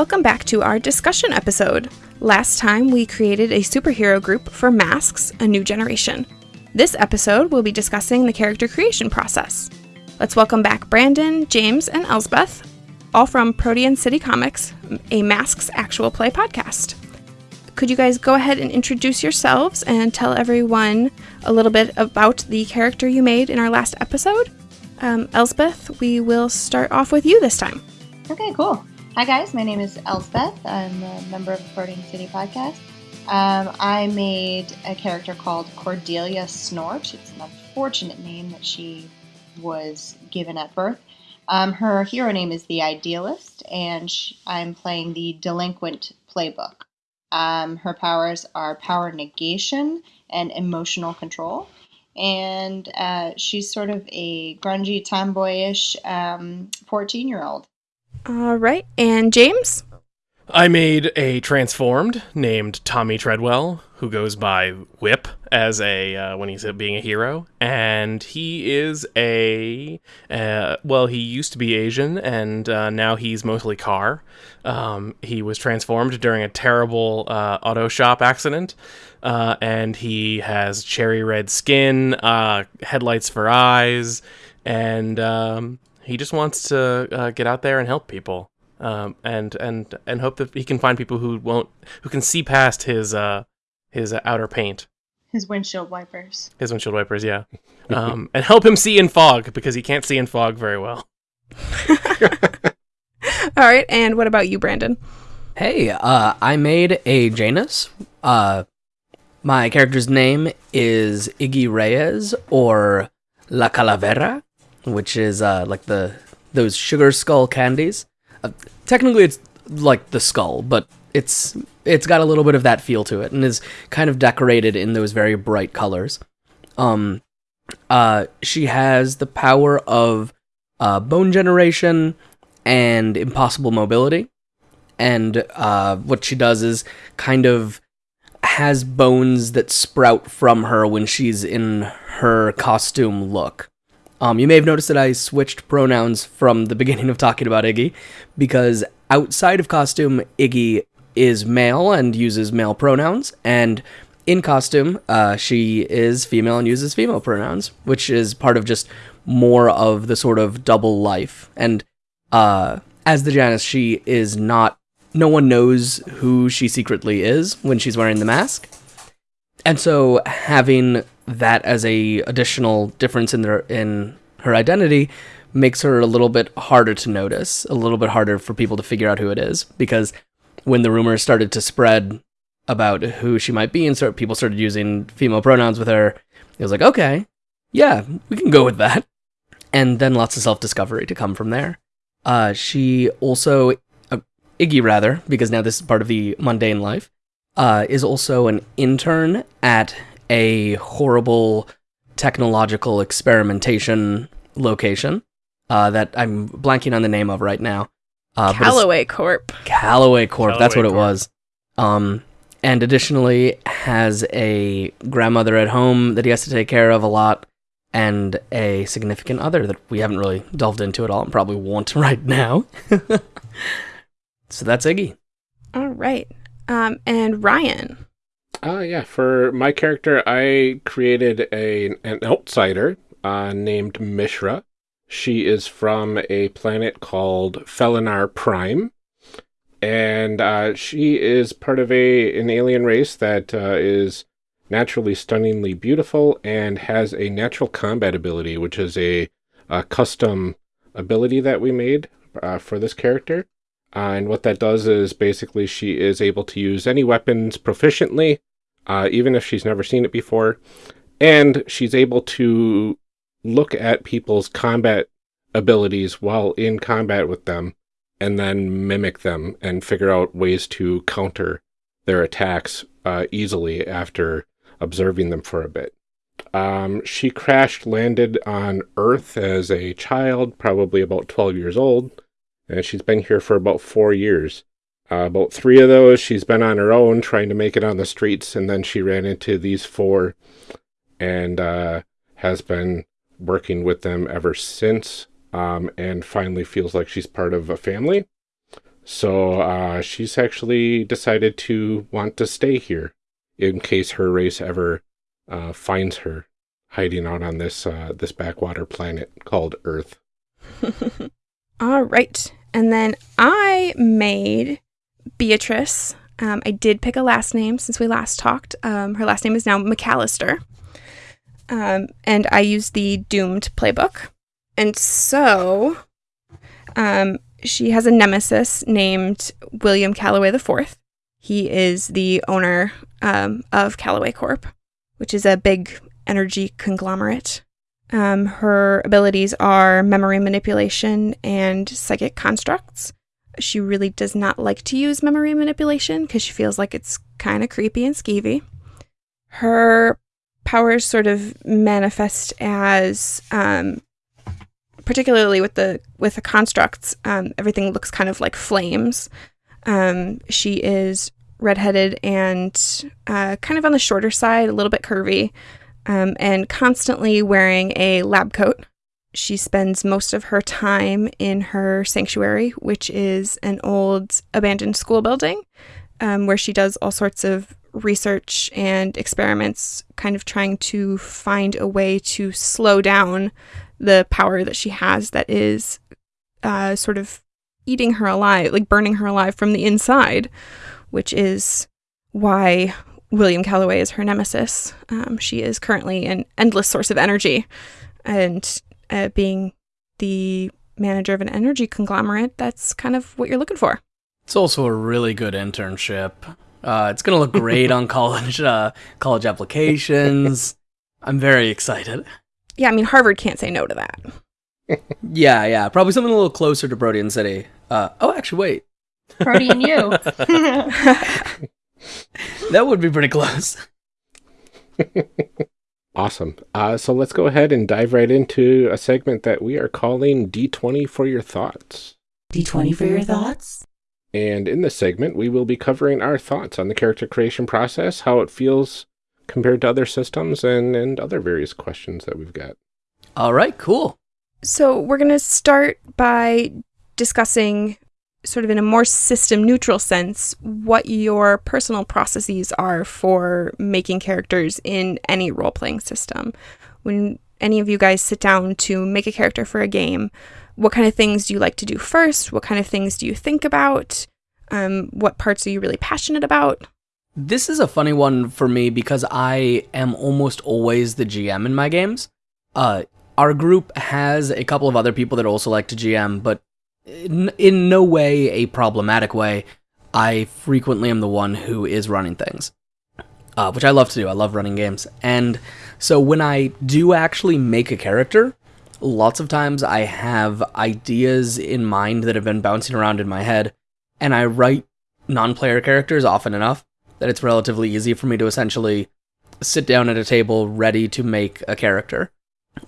Welcome back to our discussion episode. Last time we created a superhero group for Masks, a new generation. This episode we'll be discussing the character creation process. Let's welcome back Brandon, James, and Elsbeth, all from Protean City Comics, a Masks actual play podcast. Could you guys go ahead and introduce yourselves and tell everyone a little bit about the character you made in our last episode? Um, Elsbeth, we will start off with you this time. Okay, cool. Hi, guys. My name is Elsbeth. I'm a member of the Protean City podcast. Um, I made a character called Cordelia Snort. It's an unfortunate name that she was given at birth. Um, her hero name is the Idealist, and she, I'm playing the Delinquent Playbook. Um, her powers are power negation and emotional control. And uh, she's sort of a grungy, tomboyish 14 um, year old. All right. And James? I made a transformed named Tommy Treadwell, who goes by Whip as a uh, when he's being a hero, and he is a uh, well, he used to be Asian, and uh, now he's mostly car. Um, he was transformed during a terrible uh, auto shop accident, uh, and he has cherry red skin, uh, headlights for eyes, and um, he just wants to uh, get out there and help people, um, and and and hope that he can find people who won't who can see past his uh, his uh, outer paint. His windshield wipers. His windshield wipers, yeah, um, and help him see in fog because he can't see in fog very well. All right, and what about you, Brandon? Hey, uh, I made a Janus. Uh, my character's name is Iggy Reyes or La Calavera which is uh, like the those sugar skull candies. Uh, technically, it's like the skull, but it's it's got a little bit of that feel to it, and is kind of decorated in those very bright colors. Um, uh, she has the power of uh, bone generation and impossible mobility, and uh, what she does is kind of has bones that sprout from her when she's in her costume look. Um, you may have noticed that I switched pronouns from the beginning of talking about Iggy, because outside of costume, Iggy is male and uses male pronouns, and in costume, uh, she is female and uses female pronouns, which is part of just more of the sort of double life. And uh, as the Janus, she is not. No one knows who she secretly is when she's wearing the mask. And so having that as a additional difference in their in her identity makes her a little bit harder to notice, a little bit harder for people to figure out who it is because when the rumors started to spread about who she might be and start people started using female pronouns with her, it was like, okay, yeah, we can go with that. And then lots of self-discovery to come from there. Uh, she also, uh, Iggy rather, because now this is part of the mundane life, uh, is also an intern at a horrible technological experimentation location uh, that I'm blanking on the name of right now. Uh, Callaway Corp. Callaway Corp. Callaway that's what Corp. it was. Um, and additionally has a grandmother at home that he has to take care of a lot, and a significant other that we haven't really delved into at all, and probably won't right now. so that's Iggy. All right. Um, and Ryan. Uh, yeah, for my character, I created a an outsider uh, named Mishra. She is from a planet called Felinar Prime. And uh, she is part of a an alien race that uh, is naturally stunningly beautiful and has a natural combat ability, which is a, a custom ability that we made uh, for this character. Uh, and what that does is basically she is able to use any weapons proficiently, uh, even if she's never seen it before. And she's able to look at people's combat abilities while in combat with them and then mimic them and figure out ways to counter their attacks uh, easily after observing them for a bit. Um, she crashed landed on Earth as a child, probably about 12 years old, and she's been here for about four years. Uh, about three of those, she's been on her own trying to make it on the streets, and then she ran into these four and uh, has been working with them ever since, um, and finally feels like she's part of a family. So uh, she's actually decided to want to stay here in case her race ever uh, finds her hiding out on this uh, this backwater planet called Earth. All right. And then I made Beatrice. Um, I did pick a last name since we last talked. Um, her last name is now McAllister. Um, and I used the Doomed playbook. And so um, she has a nemesis named William Calloway IV. He is the owner um, of Calloway Corp, which is a big energy conglomerate. Um, her abilities are memory manipulation and psychic constructs. She really does not like to use memory manipulation because she feels like it's kind of creepy and skeevy. Her powers sort of manifest as, um, particularly with the with the constructs, um, everything looks kind of like flames. Um, she is redheaded and uh, kind of on the shorter side, a little bit curvy, um, and constantly wearing a lab coat. She spends most of her time in her sanctuary, which is an old abandoned school building um, where she does all sorts of research and experiments, kind of trying to find a way to slow down the power that she has that is uh, sort of eating her alive, like burning her alive from the inside, which is why William Calloway is her nemesis. Um, she is currently an endless source of energy, and uh, being the manager of an energy conglomerate, that's kind of what you're looking for. It's also a really good internship. Uh, it's gonna look great on college uh, college applications. I'm very excited. Yeah, I mean Harvard can't say no to that. Yeah, yeah, probably something a little closer to Protean City. Uh, oh, actually, wait, Protean you. that would be pretty close. Awesome. Uh, so let's go ahead and dive right into a segment that we are calling D20 for your thoughts. D20 for your thoughts? And in this segment, we will be covering our thoughts on the character creation process, how it feels compared to other systems, and, and other various questions that we've got. All right, cool. So we're going to start by discussing, sort of in a more system neutral sense, what your personal processes are for making characters in any role playing system. When any of you guys sit down to make a character for a game, what kind of things do you like to do first? What kind of things do you think about? Um, what parts are you really passionate about? This is a funny one for me because I am almost always the GM in my games. Uh, our group has a couple of other people that also like to GM, but in, in no way a problematic way. I frequently am the one who is running things, uh, which I love to do. I love running games. And so when I do actually make a character, lots of times I have ideas in mind that have been bouncing around in my head, and I write non player characters often enough that it's relatively easy for me to essentially sit down at a table ready to make a character.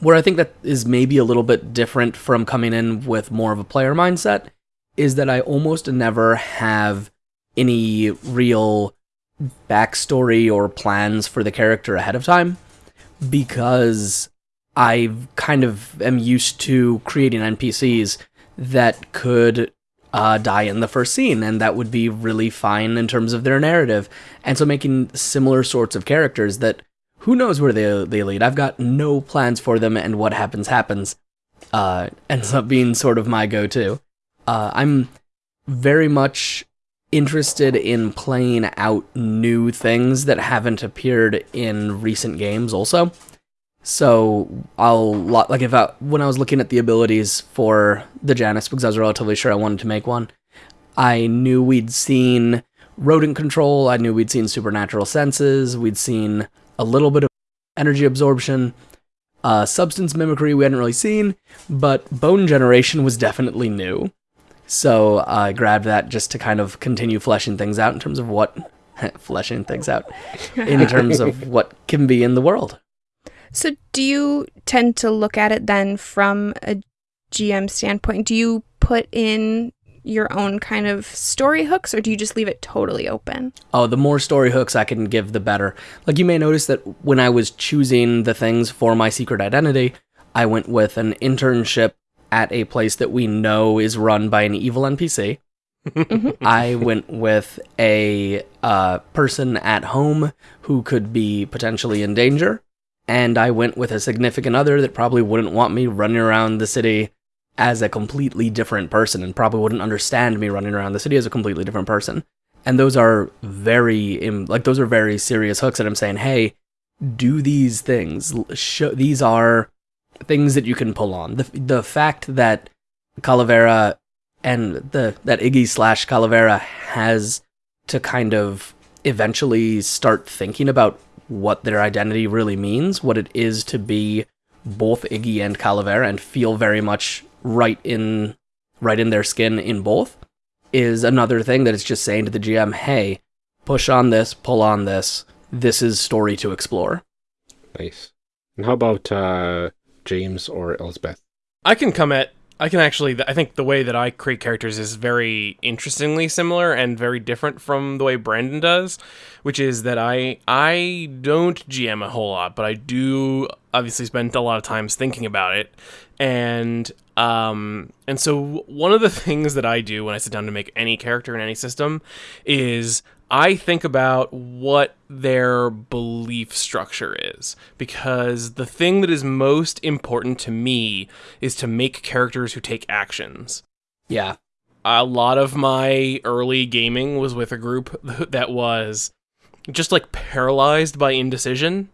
Where I think that is maybe a little bit different from coming in with more of a player mindset is that I almost never have any real backstory or plans for the character ahead of time because I kind of am used to creating NPCs that could uh, die in the first scene, and that would be really fine in terms of their narrative. And so making similar sorts of characters that who knows where they they lead. I've got no plans for them, and what happens happens. Uh, ends up being sort of my go-to. Uh, I'm very much interested in playing out new things that haven't appeared in recent games. Also, so I'll like if I when I was looking at the abilities for the Janus because I was relatively sure I wanted to make one. I knew we'd seen rodent control. I knew we'd seen supernatural senses. We'd seen a little bit of energy absorption. Uh, substance mimicry we hadn't really seen, but bone generation was definitely new. So I grabbed that just to kind of continue fleshing things out in terms of what fleshing things out in terms of what can be in the world. So, do you tend to look at it then from a GM standpoint? Do you put in your own kind of story hooks or do you just leave it totally open? Oh, the more story hooks I can give, the better. Like, you may notice that when I was choosing the things for my secret identity, I went with an internship at a place that we know is run by an evil NPC. I went with a uh, person at home who could be potentially in danger. And I went with a significant other that probably wouldn't want me running around the city as a completely different person and probably wouldn't understand me running around the city as a completely different person. And those are very, like, those are very serious hooks that I'm saying, hey, do these things. These are things that you can pull on. The, the fact that Calavera and the that Iggy slash Calavera has to kind of eventually start thinking about what their identity really means, what it is to be both Iggy and Calavera, and feel very much right in right in their skin in both, is another thing that it's just saying to the GM, hey, push on this, pull on this. This is story to explore. Nice. And how about uh, James or Elsbeth? I can come at I can actually I think the way that I create characters is very interestingly similar and very different from the way Brandon does, which is that I I don't GM a whole lot, but I do obviously spend a lot of times thinking about it. And um and so one of the things that I do when I sit down to make any character in any system is I think about what their belief structure is because the thing that is most important to me is to make characters who take actions. Yeah. A lot of my early gaming was with a group that was just like paralyzed by indecision.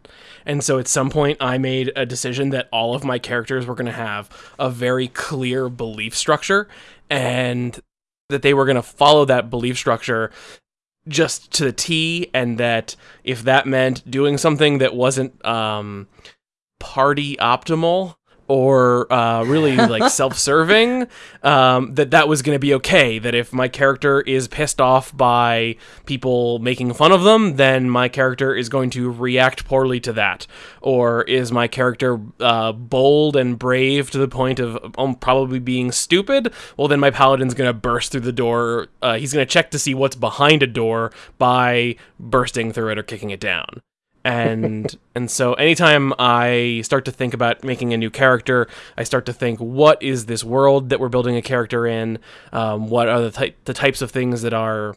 And so at some point, I made a decision that all of my characters were going to have a very clear belief structure and that they were going to follow that belief structure just to the T, and that if that meant doing something that wasn't um, party optimal or uh, really like self-serving, um, that that was going to be okay. That if my character is pissed off by people making fun of them, then my character is going to react poorly to that. Or is my character uh, bold and brave to the point of um, probably being stupid? Well, then my paladin's going to burst through the door. Uh, he's going to check to see what's behind a door by bursting through it or kicking it down and and so anytime I start to think about making a new character, I start to think, what is this world that we're building a character in? Um, what are the ty- the types of things that are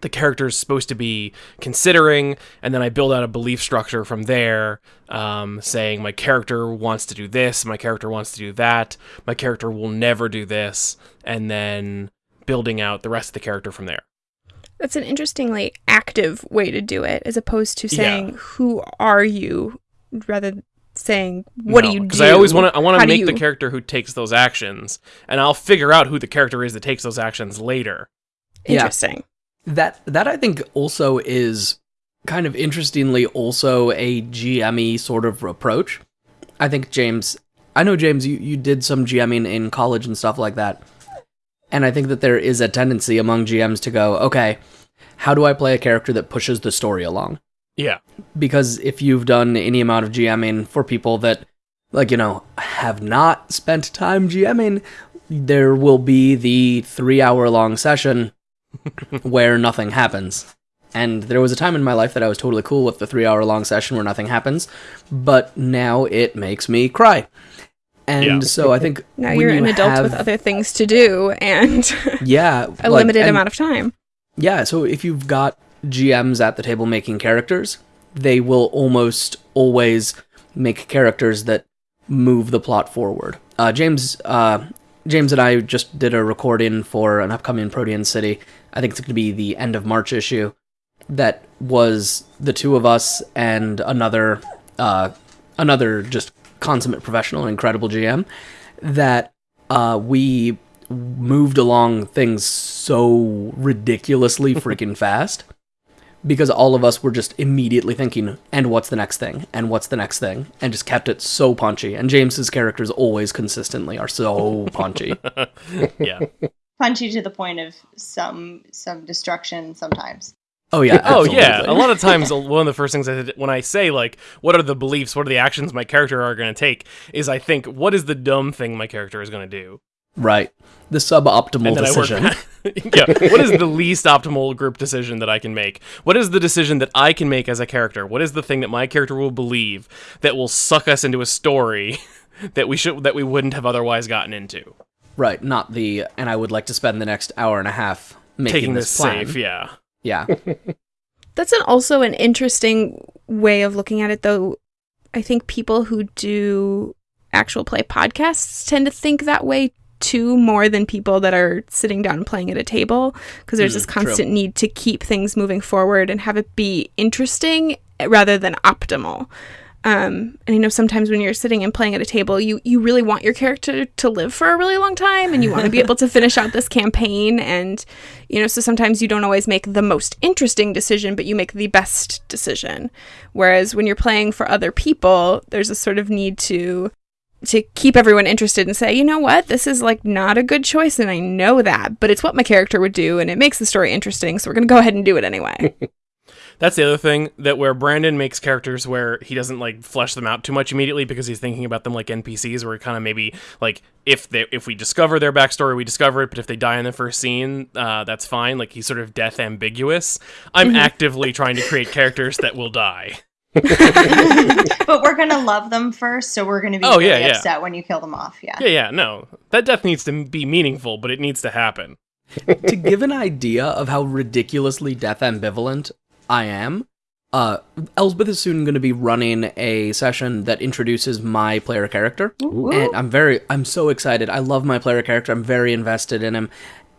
the character's supposed to be considering, and then I build out a belief structure from there, um, saying my character wants to do this, my character wants to do that, my character will never do this, and then building out the rest of the character from there. That's an interestingly active way to do it, as opposed to saying yeah. "Who are you?" rather saying "What no, do you do?" Because I always want to. I want to make you... the character who takes those actions, and I'll figure out who the character is that takes those actions later. Interesting. Yeah. That that I think also is kind of interestingly also a GME sort of approach. I think James, I know James, you, you did some GMing in college and stuff like that. And I think that there is a tendency among GMs to go, okay, how do I play a character that pushes the story along? Yeah. Because if you've done any amount of GMing for people that, like, you know, have not spent time GMing, there will be the three hour long session where nothing happens. And there was a time in my life that I was totally cool with the three hour long session where nothing happens, but now it makes me cry. And yeah. so I think now you're you an adult have, with other things to do and yeah, a like, limited amount of time. Yeah, so if you've got GMs at the table making characters, they will almost always make characters that move the plot forward. Uh, James, uh, James and I just did a recording for an upcoming Protean City. I think it's going to be the end of March issue. That was the two of us and another, uh, another just consummate professional, incredible GM, that uh, we moved along things so ridiculously freaking fast because all of us were just immediately thinking, and what's the next thing? And what's the next thing? And just kept it so punchy. And James's characters always consistently are so punchy. yeah. Punchy to the point of some some destruction sometimes. Oh yeah. Oh yeah, a lot of times one of the first things I did when I say like what are the beliefs, what are the actions my character are going to take is I think what is the dumb thing my character is going to do. Right. The suboptimal decision. Yeah, what is the least optimal group decision that I can make? What is the decision that I can make as a character? What is the thing that my character will believe that will suck us into a story that we should that we wouldn't have otherwise gotten into? right. Not the. And I would like to spend the next hour and a half making Taking this this plan. safe, yeah. Yeah. That's an, also an interesting way of looking at it, though. I think people who do actual play podcasts tend to think that way too, more than people that are sitting down and playing at a table, because there's Mm, this true. constant need to keep things moving forward and have it be interesting rather than optimal. Um, and I know sometimes when you're sitting and playing at a table, you you really want your character to live for a really long time, and you want to be able to finish out this campaign. And you know, so sometimes you don't always make the most interesting decision, but you make the best decision. Whereas when you're playing for other people, there's a sort of need to to keep everyone interested and say, you know what, this is like not a good choice, and I know that, but it's what my character would do, and it makes the story interesting, so we're gonna go ahead and do it anyway. That's the other thing that where Brandon makes characters where he doesn't like flesh them out too much immediately because he's thinking about them like NPCs where kind of maybe like if they if we discover their backstory we discover it but if they die in the first scene uh, that's fine like he's sort of death ambiguous. I'm actively trying to create characters that will die. but we're gonna love them first, so we're gonna be Oh, really yeah, yeah. upset when you kill them off. Yeah. Yeah, yeah, no. That death needs to be meaningful, but it needs to happen. to give an idea of how ridiculously death ambivalent I am, uh, Elsbeth is soon going to be running a session that introduces my player character, and I'm very, I'm so excited. I love my player character. I'm very invested in him,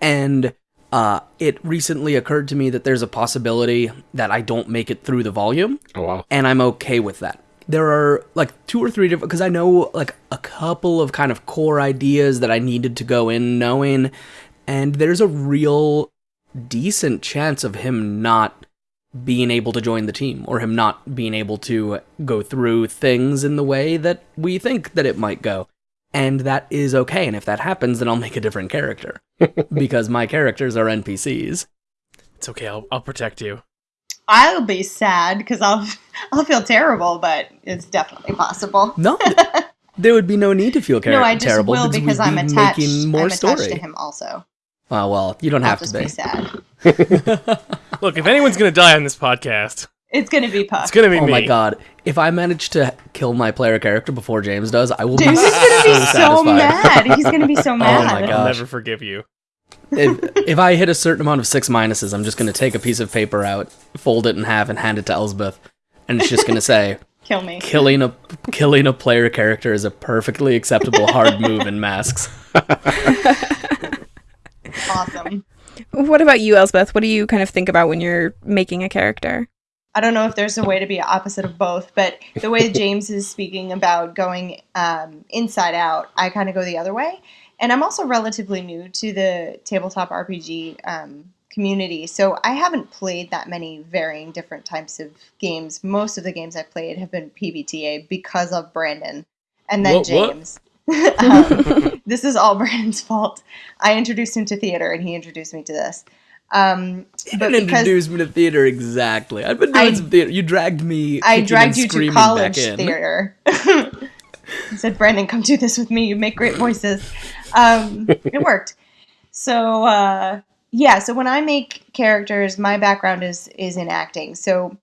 and uh, it recently occurred to me that there's a possibility that I don't make it through the volume, Oh wow. and I'm okay with that. There are like two or three different because I know like a couple of kind of core ideas that I needed to go in knowing, and there's a real decent chance of him not being able to join the team or him not being able to go through things in the way that we think that it might go. And that is okay. And if that happens, then I'll make a different character because my characters are NPCs. It's okay. I'll I'll protect you. I'll be sad because I'll I'll feel terrible, but it's definitely possible. No, there would be no need to feel char- no, I just terrible will we'd because be I'm attached. making more I'm story. attached to him also. Oh well, you don't I'll have just to be be. sad. Look, if anyone's gonna die on this podcast, It's gonna be Puck. it's gonna be Oh me. my god! If I manage to kill my player character before James does, I will Dude, be he's gonna be so satisfied. mad. He's gonna be so mad. Oh my I'll never forgive you. if, if I hit a certain amount of six minuses, I'm just going to take a piece of paper out, fold it in half, and hand it to Elsbeth, and it's just going to say, Kill me. "Killing a killing a player character is a perfectly acceptable hard move in masks." Awesome. what about you, Elsbeth? What do you kind of think about when you're making a character? I don't know if there's a way to be opposite of both, but the way James is speaking about going um, inside out, I kind of go the other way. And I'm also relatively new to the tabletop RPG um, community, so I haven't played that many varying different types of games. Most of the games I've played have been PBTA because of Brandon and then What- what? James. um, this is all Brandon's fault. I introduced him to theater, and he introduced me to this. Um, You didn't introduce me to theater exactly. I've been doing I- some theater. You dragged me. I dragged you to college theater. I said, Brandon, come do this with me. You make great voices. Um, it worked. So uh, yeah, so when I make characters, my background is is in acting. So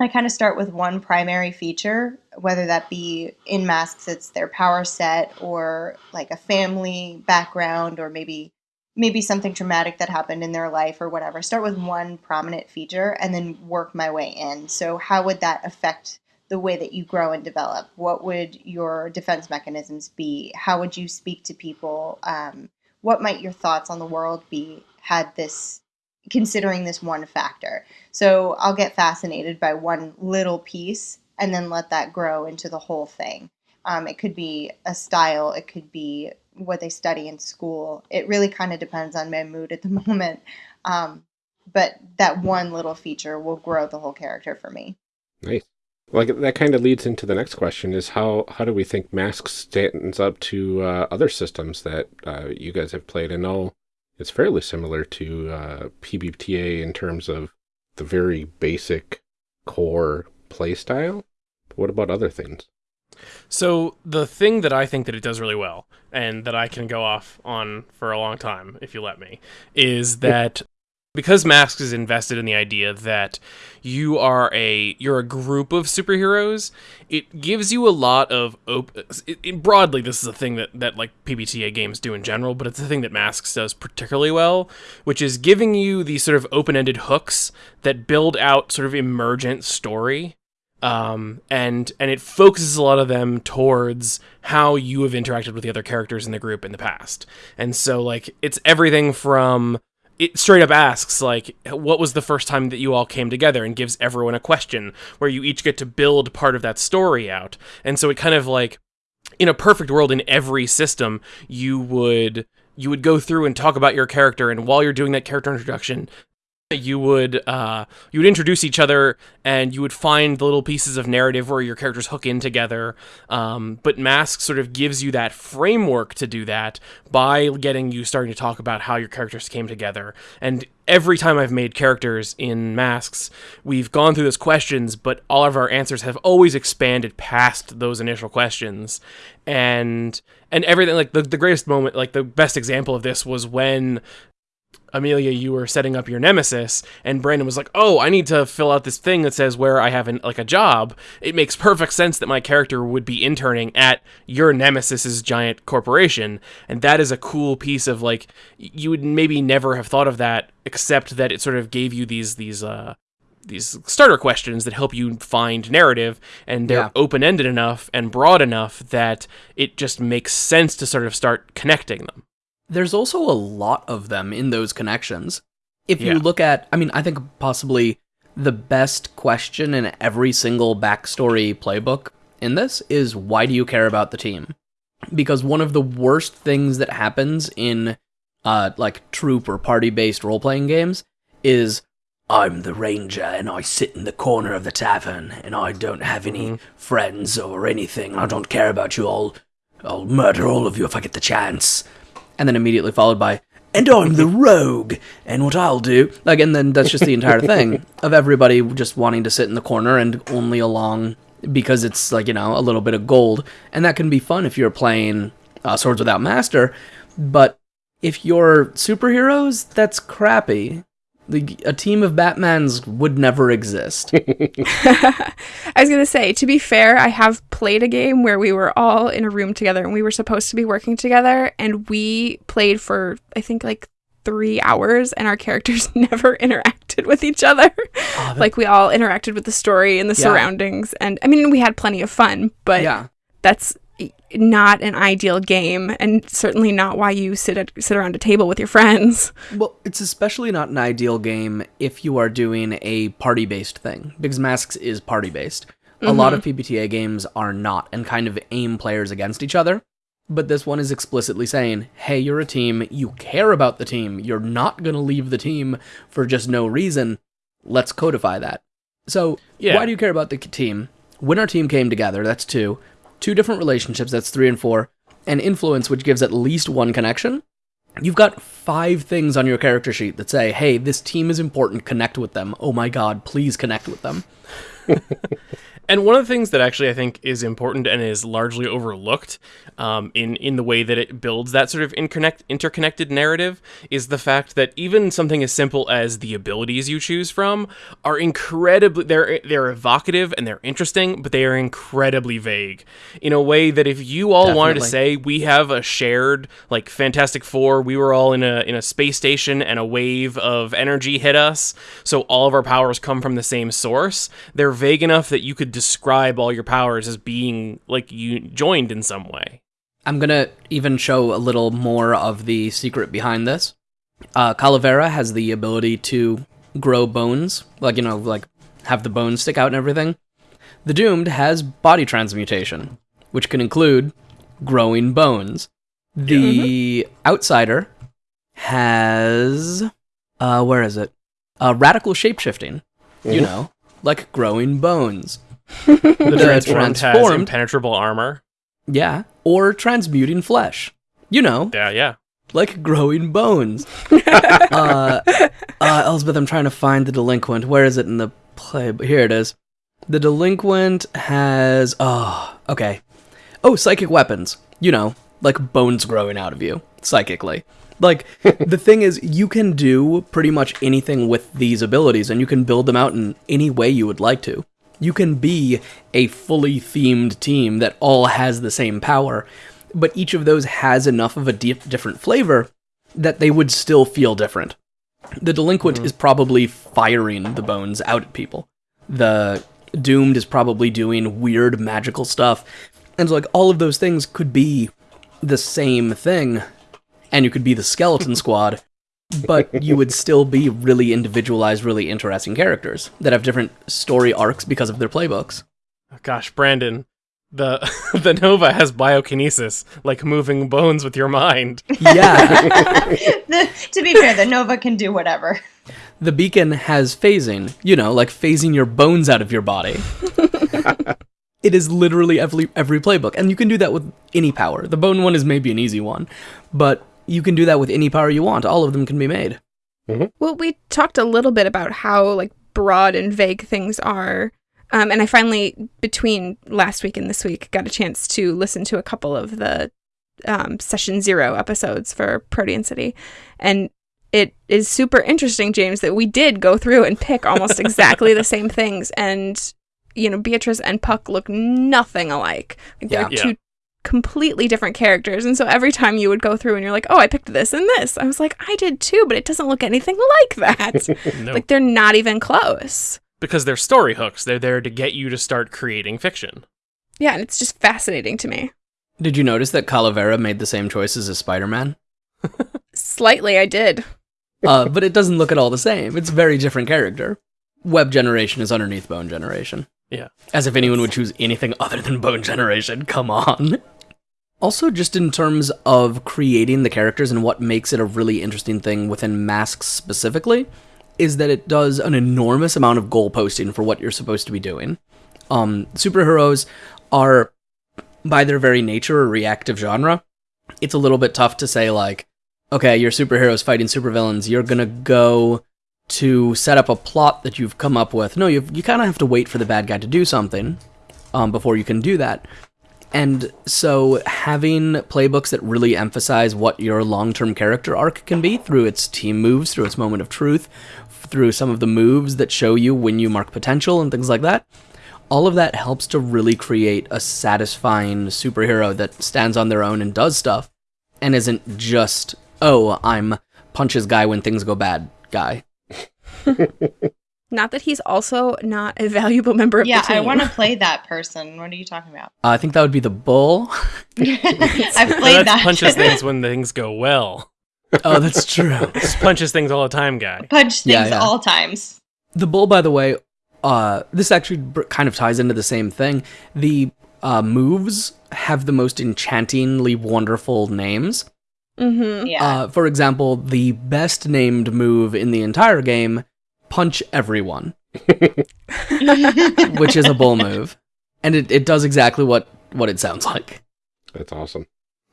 I kind of start with one primary feature, whether that be in masks, it's their power set, or like a family background, or maybe maybe something traumatic that happened in their life or whatever. Start with one prominent feature and then work my way in. So how would that affect the way that you grow and develop? What would your defense mechanisms be? How would you speak to people? Um, what might your thoughts on the world be had this considering this one factor? So I'll get fascinated by one little piece and then let that grow into the whole thing. Um, it could be a style, it could be what they study in school. It really kind of depends on my mood at the moment. Um, but that one little feature will grow the whole character for me. Nice. Like that kind of leads into the next question: is how how do we think Masks stands up to uh, other systems that uh, you guys have played? I know it's fairly similar to uh, PBTA in terms of the very basic core playstyle. What about other things? So the thing that I think that it does really well, and that I can go off on for a long time if you let me, is that because Masks is invested in the idea that you are a you're a group of superheroes, it gives you a lot of op- it, it- broadly. This is a thing that that like PBTA games do in general, but it's a thing that Masks does particularly well, which is giving you these sort of open-ended hooks that build out sort of emergent story um, and and it focuses a lot of them towards how you have interacted with the other characters in the group in the past. And so like it's everything from it straight up asks like what was the first time that you all came together and gives everyone a question where you each get to build part of that story out. And so it kind of like in a perfect world in every system you would you would go through and talk about your character and while you're doing that character introduction you would uh, you would introduce each other and you would find the little pieces of narrative where your characters hook in together. Um, but mask sort of gives you that framework to do that by getting you starting to talk about how your characters came together. And every time i've made characters in masks we've gone through those questions but all of our answers have always expanded past those initial questions. And and everything like the, the greatest moment like the best example of this was when Amelia, you were setting up your nemesis, and Brandon was like, "Oh, I need to fill out this thing that says where I have an, like a job." It makes perfect sense that my character would be interning at your nemesis's giant corporation, and that is a cool piece of like you would maybe never have thought of that, except that it sort of gave you these these uh these starter questions that help you find narrative, and they're Yeah. open ended enough and broad enough that it just makes sense to sort of start connecting them. There's also a lot of them in those connections. If you look at, I mean, I think possibly the best question in every single backstory playbook in this is why do you care about the team? Because one of the worst things that happens in uh like troop or party based role playing games is I'm the ranger and I sit in the corner of the tavern and I don't have any friends or anything. I don't care about you. I'll I'll murder all of you if I get the chance. And then immediately followed by and I'm the rogue! And what I'll do like and then that's just the entire thing of everybody just wanting to sit in the corner and only along because it's like you know a little bit of gold. And that can be fun if you're playing uh, swords without master but if you're superheroes that's crappy the, a team of batmans would never exist I was going to say, to be fair, I have played a game where we were all in a room together and we were supposed to be working together and we played for, I think, like three hours and our characters never interacted with each other. Ah, like we all interacted with the story and the Yeah. surroundings. And I mean, we had plenty of fun, but yeah that's not an ideal game and certainly not why you sit at, sit around a table with your friends. Well, it's especially not an ideal game if you are doing a party based thing, because Masks is party based. A lot of mm-hmm. PBTA games are not and kind of aim players against each other. But this one is explicitly saying, hey, you're a team, you care about the team, you're not going to leave the team for just no reason. Let's codify that. So, Yeah. why do you care about the team? When our team came together, that's two. Two different relationships, that's three and four. And influence, which gives at least one connection. You've got five things on your character sheet that say, hey, this team is important, connect with them. Oh my god, please connect with them. And one of the things that actually I think is important and is largely overlooked um, in in the way that it builds that sort of interconnect, interconnected narrative is the fact that even something as simple as the abilities you choose from are incredibly they're they're evocative and they're interesting, but they are incredibly vague in a way that if you all wanted to say we have a shared like Fantastic Four, we were all in a in a space station and a wave of energy hit us, so all of our powers come from the same source. They're vague enough that you could describe all your powers as being like you joined in some way. I'm gonna even show a little more of the secret behind this. Uh, Calavera has the ability to grow bones, like, you know, like have the bones stick out and everything. The Doomed has body transmutation, which can include growing bones. The Outsider has. Uh, where is it? Uh, radical shapeshifting. You know, like growing bones. The transformed, has impenetrable armor. Yeah. Or transmuting flesh. You know, Yeah, yeah. like growing bones. uh, uh, Elsbeth, I'm trying to find the delinquent. Where is it in the play? But here it is. The delinquent has. Oh, okay. Oh, psychic weapons. You know, like bones growing out of you psychically. Like, the thing is, you can do pretty much anything with these abilities, and you can build them out in any way you would like to. You can be a fully themed team that all has the same power, but each of those has enough of a di- different flavor that they would still feel different. The delinquent hmm. is probably firing the bones out at people. The doomed is probably doing weird magical stuff. And so, like all of those things could be the same thing, and you could be the skeleton squad, but you would still be really individualized, really interesting characters that have different story arcs because of their playbooks. Gosh, Brandon, the the Nova has biokinesis, like moving bones with your mind. Yeah, The- to be fair, the Nova can do whatever. the beacon has phasing, you know, like phasing your bones out of your body. it is literally every every playbook, and you can do that with any power. The bone one is maybe an easy one, but you can do that with any power you want. All of them can be made. Well, we talked a little bit about how like broad and vague things are. Um, and I finally, between last week and this week, got a chance to listen to a couple of the um, session zero episodes for Protean City. And it is super interesting, James, that we did go through and pick almost exactly the same things. And, you know, Beatrice and Puck look nothing alike. Like, they're Yeah. Yeah. two completely different characters. And so every time you would go through and you're like, oh, I picked this and this, I was like, I did too, but it doesn't look anything like that. No, like, they're not even close. because they're story hooks. They're there to get you to start creating fiction. Yeah, and it's just fascinating to me. Did you notice that Calavera made the same choices as Spider Man? Slightly, I did. uh, but it doesn't look at all the same. It's a very different character. Web generation is underneath bone generation. Yeah. As if anyone would choose anything other than bone generation. Come on. Also, just in terms of creating the characters and what makes it a really interesting thing within masks specifically, is that it does an enormous amount of goal posting for what you're supposed to be doing. Um, superheroes are, by their very nature, a reactive genre. It's a little bit tough to say, like, okay, your superheroes fighting supervillains, you're gonna go to set up a plot that you've come up with. No, you you kind of have to wait for the bad guy to do something um, before you can do that. And so having playbooks that really emphasize what your long-term character arc can be through its team moves, through its moment of truth, through some of the moves that show you when you mark potential and things like that. All of that helps to really create a satisfying superhero that stands on their own and does stuff and isn't just, oh, I'm punches guy when things go bad guy. Not that he's also not a valuable member of Yeah, the team. Yeah, I want to play that person. What are you talking about? Uh, I think that would be the bull. I've played that's that. punches things when things go well. oh, that's true. Just punches things all the time, guy. Punch things Yeah, yeah. all times. The bull, by the way, uh, this actually kind of ties into the same thing. The uh, moves have the most enchantingly wonderful names. Mm-hmm. Yeah. Uh, for example, the best named move in the entire game, Punch Everyone, which is a bull move. And it, it does exactly what, what it sounds like. That's awesome.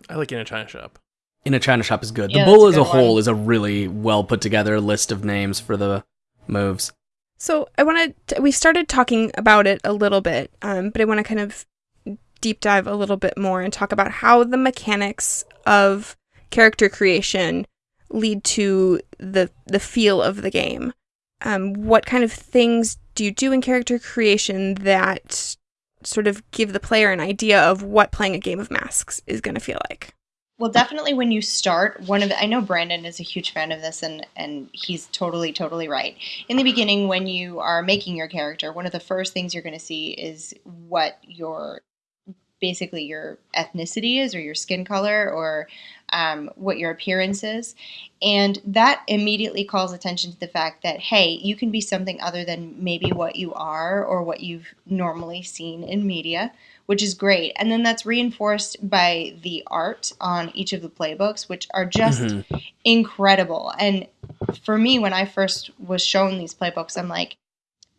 I like in a China shop. In a China shop is good. Yeah, the bull that's as a a whole one. is a really well put together list of names for the moves. So I want to. We started talking about it a little bit, um, but I want to kind of deep dive a little bit more and talk about how the mechanics of character creation lead to the the feel of the game. Um, what kind of things do you do in character creation that sort of give the player an idea of what playing a game of masks is going to feel like? Well, definitely when you start, one of the, I know Brandon is a huge fan of this, and and he's totally totally right. In the beginning, when you are making your character, one of the first things you're going to see is what your basically your ethnicity is, or your skin color, or um, what your appearance is, and that immediately calls attention to the fact that hey, you can be something other than maybe what you are or what you've normally seen in media which is great. And then that's reinforced by the art on each of the playbooks, which are just Mhm. incredible. And for me, when I first was shown these playbooks, I'm like,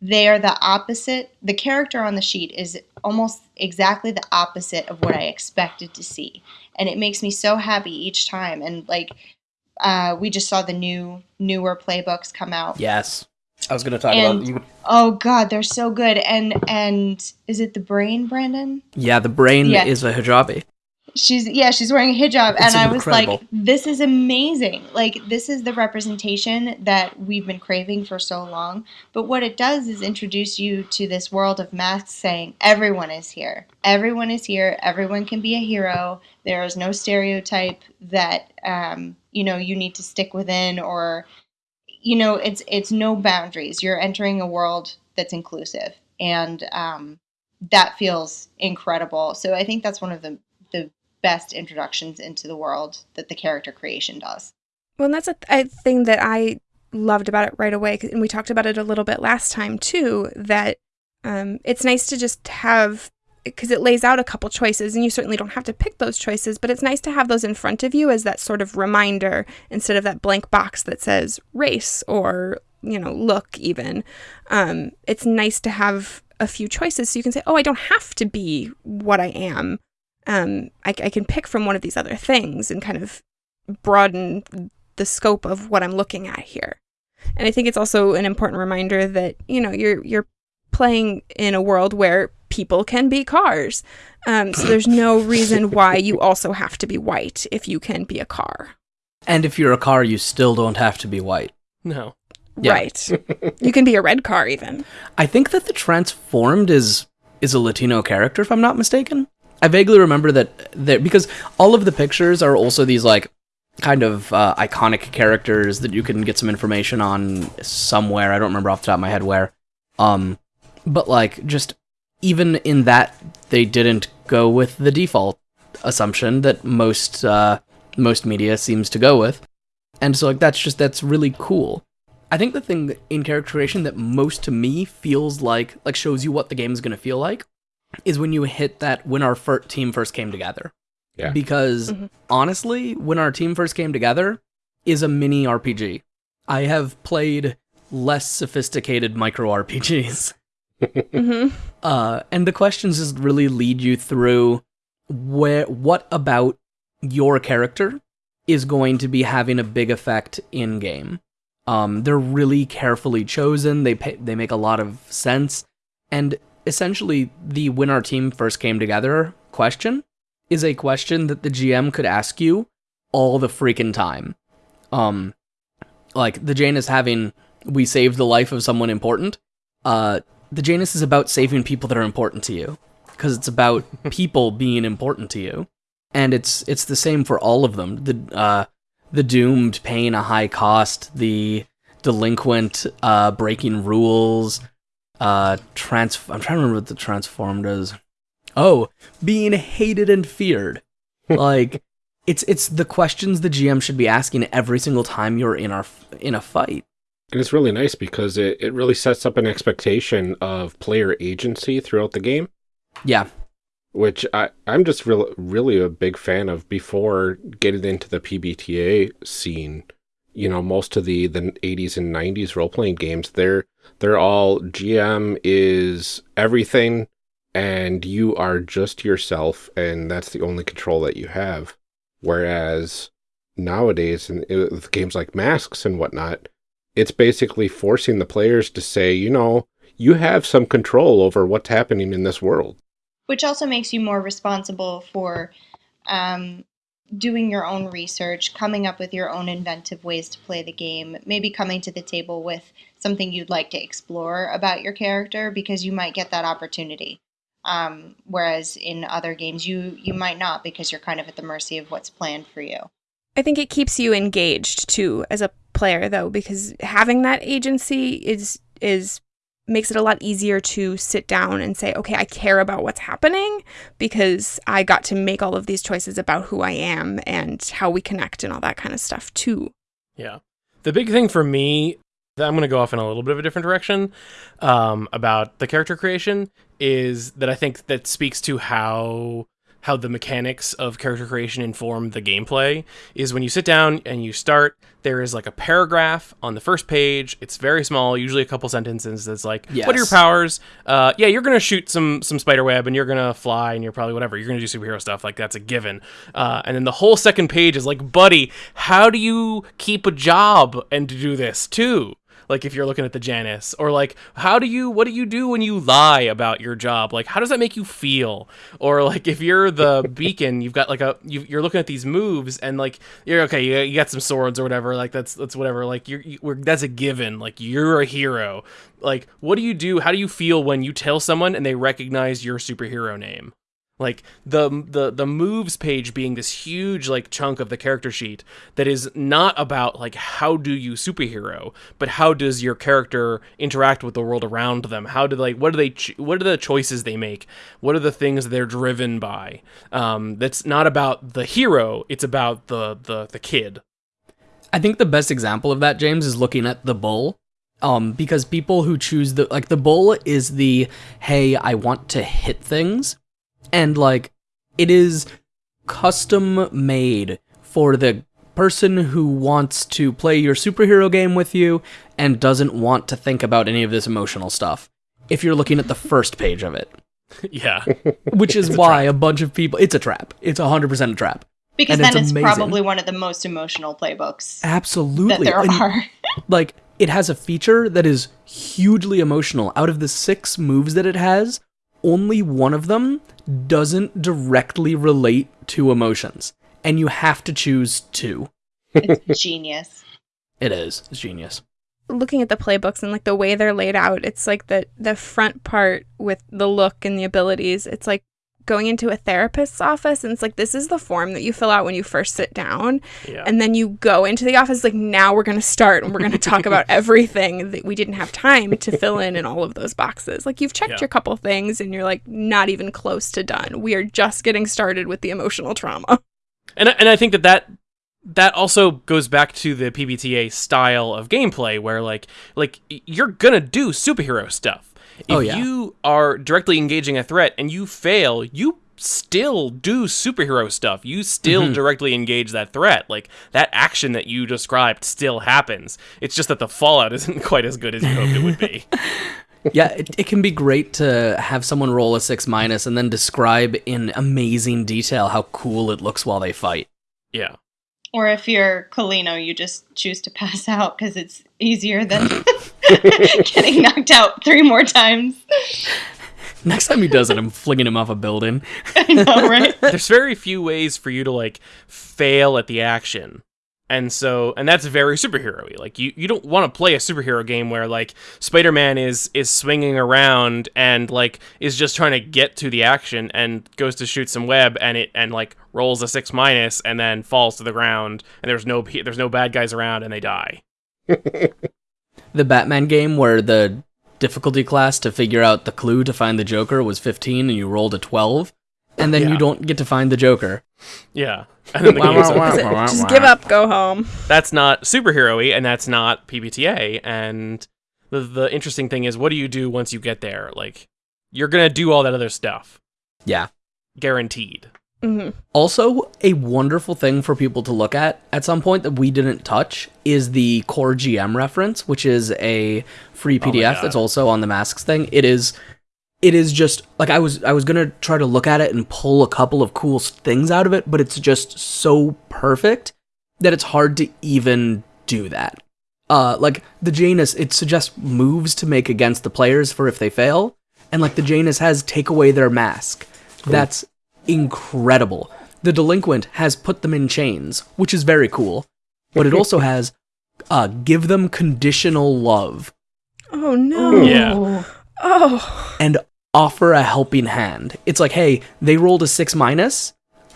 they are the opposite. The character on the sheet is almost exactly the opposite of what I expected to see. And it makes me so happy each time. And like, uh, we just saw the new newer playbooks come out. Yes. I was going to talk And- about you. Oh God, they're so good. And and is it the brain, Brandon? Yeah, the brain Yeah. is a hijabi. She's yeah, she's wearing a hijab, It's and I was like, "This is amazing! Like this is the representation that we've been craving for so long." But what it does is introduce you to this world of masks, saying everyone is here, everyone is here, everyone can be a hero. There is no stereotype that um, you know you need to stick within, or you know, it's it's no boundaries. You're entering a world that's inclusive, and um, that feels incredible. So I think that's one of the the best introductions into the world that the character creation does. Well, that's a, th- a thing that I loved about it right away, and we talked about it a little bit last time too. That um, it's nice to just have because it lays out a couple choices, and you certainly don't have to pick those choices, but it's nice to have those in front of you as that sort of reminder instead of that blank box that says race or you know look even. Um, it's nice to have a few choices so you can say, oh, I don't have to be what I am. Um, I, I can pick from one of these other things and kind of broaden the scope of what I'm looking at here. And I think it's also an important reminder that, you know, you're you're playing in a world where people can be cars. Um, so there's no reason why you also have to be white if you can be a car. And if you're a car, you still don't have to be white. No. Yeah. Right. you can be a red car even. I think that the transformed is is a Latino character, if I'm not mistaken. I vaguely remember that that because all of the pictures are also these like kind of uh, iconic characters that you can get some information on somewhere. I don't remember off the top of my head where. Um, but like just even in that, they didn't go with the default assumption that most uh, most media seems to go with, and so like that's just that's really cool. I think the thing in character creation that most to me feels like like shows you what the game is going to feel like is when you hit that when our fir- team first came together. Yeah. Because Mhm. honestly, when our team first came together is a mini RPG. I have played less sophisticated micro RPGs. hmm Uh, and the questions just really lead you through where what about your character is going to be having a big effect in game. Um, they're really carefully chosen. They pay, they make a lot of sense, and essentially, the when our team first came together question is a question that the GM could ask you all the freaking time. Um, like the Janus having we saved the life of someone important. Uh, the Janus is about saving people that are important to you because it's about people being important to you, and it's it's the same for all of them. The uh, the doomed paying a high cost, the delinquent uh, breaking rules, uh, trans. I'm trying to remember what the transformed is. Oh, being hated and feared. like it's it's the questions the GM should be asking every single time you're in our in a fight. And it's really nice because it, it really sets up an expectation of player agency throughout the game, Yeah, which I, I'm just real, really a big fan of before getting into the PBTA scene. You know, most of the, the 80s and 90s role playing games, they're they're all GM is everything and you are just yourself and that's the only control that you have. Whereas nowadays in, with games like Masks and whatnot, it's basically forcing the players to say, you know, you have some control over what's happening in this world. which also makes you more responsible for um, doing your own research, coming up with your own inventive ways to play the game, maybe coming to the table with something you'd like to explore about your character because you might get that opportunity. Um, whereas in other games, you you might not because you're kind of at the mercy of what's planned for you. I think it keeps you engaged too as a player though because having that agency is is makes it a lot easier to sit down and say okay I care about what's happening because I got to make all of these choices about who I am and how we connect and all that kind of stuff too. Yeah. The big thing for me, that I'm going to go off in a little bit of a different direction um, about the character creation is that I think that speaks to how how the mechanics of character creation inform the gameplay is when you sit down and you start there is like a paragraph on the first page. It's very small usually a couple sentences. That's like what are your powers? Uh, yeah you're gonna shoot some some spider web and you're gonna fly and you're probably whatever. You're gonna do superhero stuff like that's a given. Uh, and then the whole second page is like buddy how do you keep a job and do this too like if you're looking at the Janus or like how do you what do you do when you lie about your job? Like how does that make you feel? Or like if you're the beacon you've got like a you, you're looking at these moves and like you're okay you, you got some swords or whatever like that's that's whatever like you're you, we're, that's a given like you're a hero. Like what do you do how do you feel when you tell someone and they recognize your superhero name like the the the moves page being this huge like chunk of the character sheet that is not about like how do you superhero but how does your character interact with the world around them? How do they what do they what are the choices they make? What are the things they're driven by? Um that's not about the hero it's about the the the kid. I think the best example of that, James, is looking at the bull. Um, because people who choose the like the bull is the hey, I want to hit things, and like it is custom made for the person who wants to play your superhero game with you and doesn't want to think about any of this emotional stuff. If you're looking at the first page of it, yeah which is why a bunch of people, it's a trap. It's 100% a trap. Because And then it's it's, probably one of the most emotional playbooks that Absolutely. there And- are. like it has a feature that is hugely emotional. Out of the six moves that it has, only one of them doesn't directly relate to emotions, and you have to choose two. it's genius. It is. It's genius. looking at the playbooks and like the way they're laid out, it's like the the front part with the look and the abilities. It's like going into a therapist's office and it's like this is the form that you fill out when you first sit down. Yeah. And then you go into the office like now we're going to start and we're going to talk about everything that we didn't have time to fill in in all of those boxes. Like you've checked Yeah. your couple things and you're like not even close to done. We are just getting started with the emotional trauma. And I- and I think that that that also goes back to the PBTA style of gameplay where like like you're gonna do superhero stuff. If Oh, yeah. you are directly engaging a threat and you fail, you still do superhero stuff. You still Mm-hmm. directly engage that threat. Like that action that you described still happens. It's just that the fallout isn't quite as good as you hoped it would be. Yeah, it, it can be great to have someone roll a six minus and then describe in amazing detail how cool it looks while they fight. Yeah. Or if you're Colino, you just choose to pass out because it's easier than getting knocked out three more times. Next time he does it, I'm flinging him off a building. I know, right? there's very few ways for you to like fail at the action and so and that's very superhero-y. Like you, you don't want to play a superhero game where like spider-man is is swinging around and like is just trying to get to the action and goes to shoot some web and it and like rolls a six minus and then falls to the ground and there's no there's no bad guys around and they die. The Batman game where the difficulty class to figure out the clue to find the Joker was 15 and you rolled a 12, and then Yeah. you don't get to find the Joker. yeah and then the Wah, game's wah, over. wah. Is it, just give up go home that's not superhero-y and that's not PBTA and the the interesting thing is what do you do once you get there like you're going to do all that other stuff Yeah. guaranteed hmm Also, a wonderful thing for people to look at at some point that we didn't touch is the Core GM reference, which is a free Oh PDF God. that's also on the masks thing. It is it is just like I was I was going to try to look at it and pull a couple of cool things out of it, but it's just so perfect that it's hard to even do that. Uh like the Janus it suggests moves to make against the players for if they fail, and like the Janus has take away their mask. That's incredible. The delinquent has put them in chains, which is very cool. But it also has uh give them conditional love oh no Yeah. oh and offer a helping hand. It's like, hey, they rolled a 6 minus,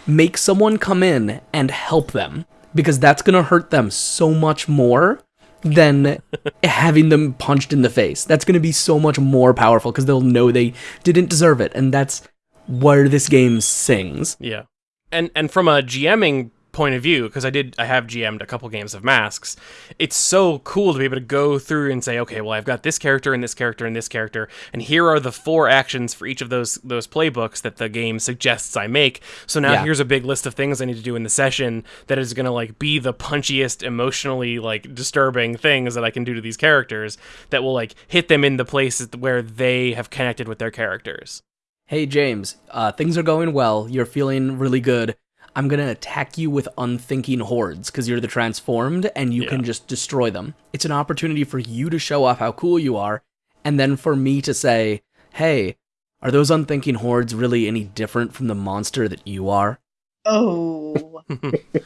make someone come in and help them because that's going to hurt them so much more than having them punched in the face. That's going to be so much more powerful because they'll know they didn't deserve it and that's where this game sings. Yeah. And and from a GMing point of view because I did I have GM'd a couple games of Masks. It's so cool to be able to go through and say, okay, well I've got this character and this character and this character, and here are the four actions for each of those those playbooks that the game suggests I make. So now Yeah. here's a big list of things I need to do in the session that is gonna like be the punchiest, emotionally like disturbing things that I can do to these characters that will like hit them in the places where they have connected with their characters. Hey James, uh, things are going well. You're feeling really good. I'm gonna attack you with unthinking hordes because you're the transformed and you can just destroy them. It's an opportunity for you to show off how cool you are, and then for me to say, "Hey, are those unthinking hordes really any different from the monster that you are?" Oh.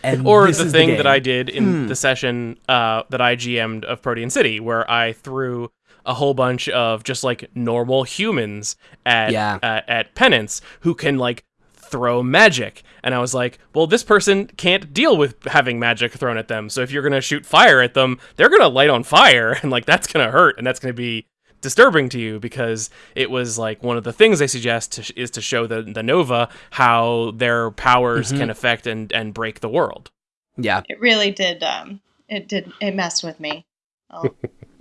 And or the thing game. that I did in Hmm. the session uh, that I GM'd of Protean City, where I threw a whole bunch of just like normal humans at Yeah. uh, at penance who can like throw magic and i was like well this person can't deal with having magic thrown at them so if you're gonna shoot fire at them they're gonna light on fire and like that's gonna hurt and that's gonna be disturbing to you because it was like one of the things they suggest to sh- is to show the, the nova how their powers Mhm. can affect and, and break the world Yeah, It really did. Um, it did. It messed with me. I'll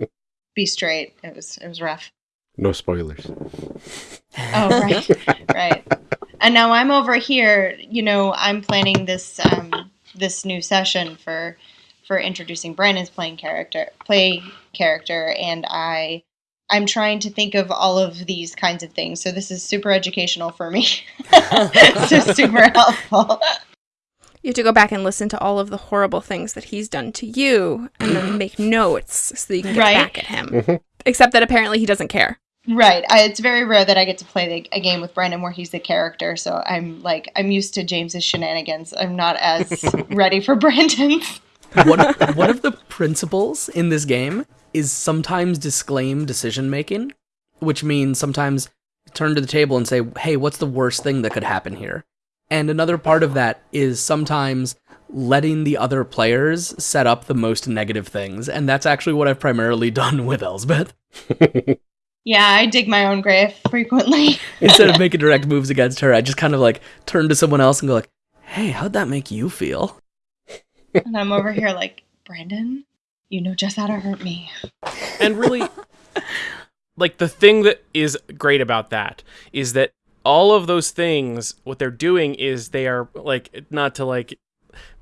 be straight. It was. It was rough. No spoilers. Oh right, right. And now I'm over here. You know, I'm planning this um, this new session for for introducing Brandon's playing character, play character, and I I'm trying to think of all of these kinds of things. So this is super educational for me. so super helpful. You have to go back and listen to all of the horrible things that he's done to you and then make notes so that you can get Right. back at him. Mhm. Except that apparently he doesn't care. Right. I, it's very rare that I get to play the, a game with Brandon where he's the character. So I'm like, I'm used to James's shenanigans. I'm not as ready for Brandon's. one, one of the principles in this game is sometimes disclaim decision making, which means sometimes turn to the table and say, hey, what's the worst thing that could happen here? And another part of that is sometimes letting the other players set up the most negative things. And that's actually what I've primarily done with Elsbeth. Yeah, I dig my own grave frequently. Instead of making direct moves against her, I just kind of like turn to someone else and go like, hey, how'd that make you feel? and I'm over here like, Brandon, you know just how to hurt me. and really like the thing that is great about that is that all of those things what they're doing is they are like not to like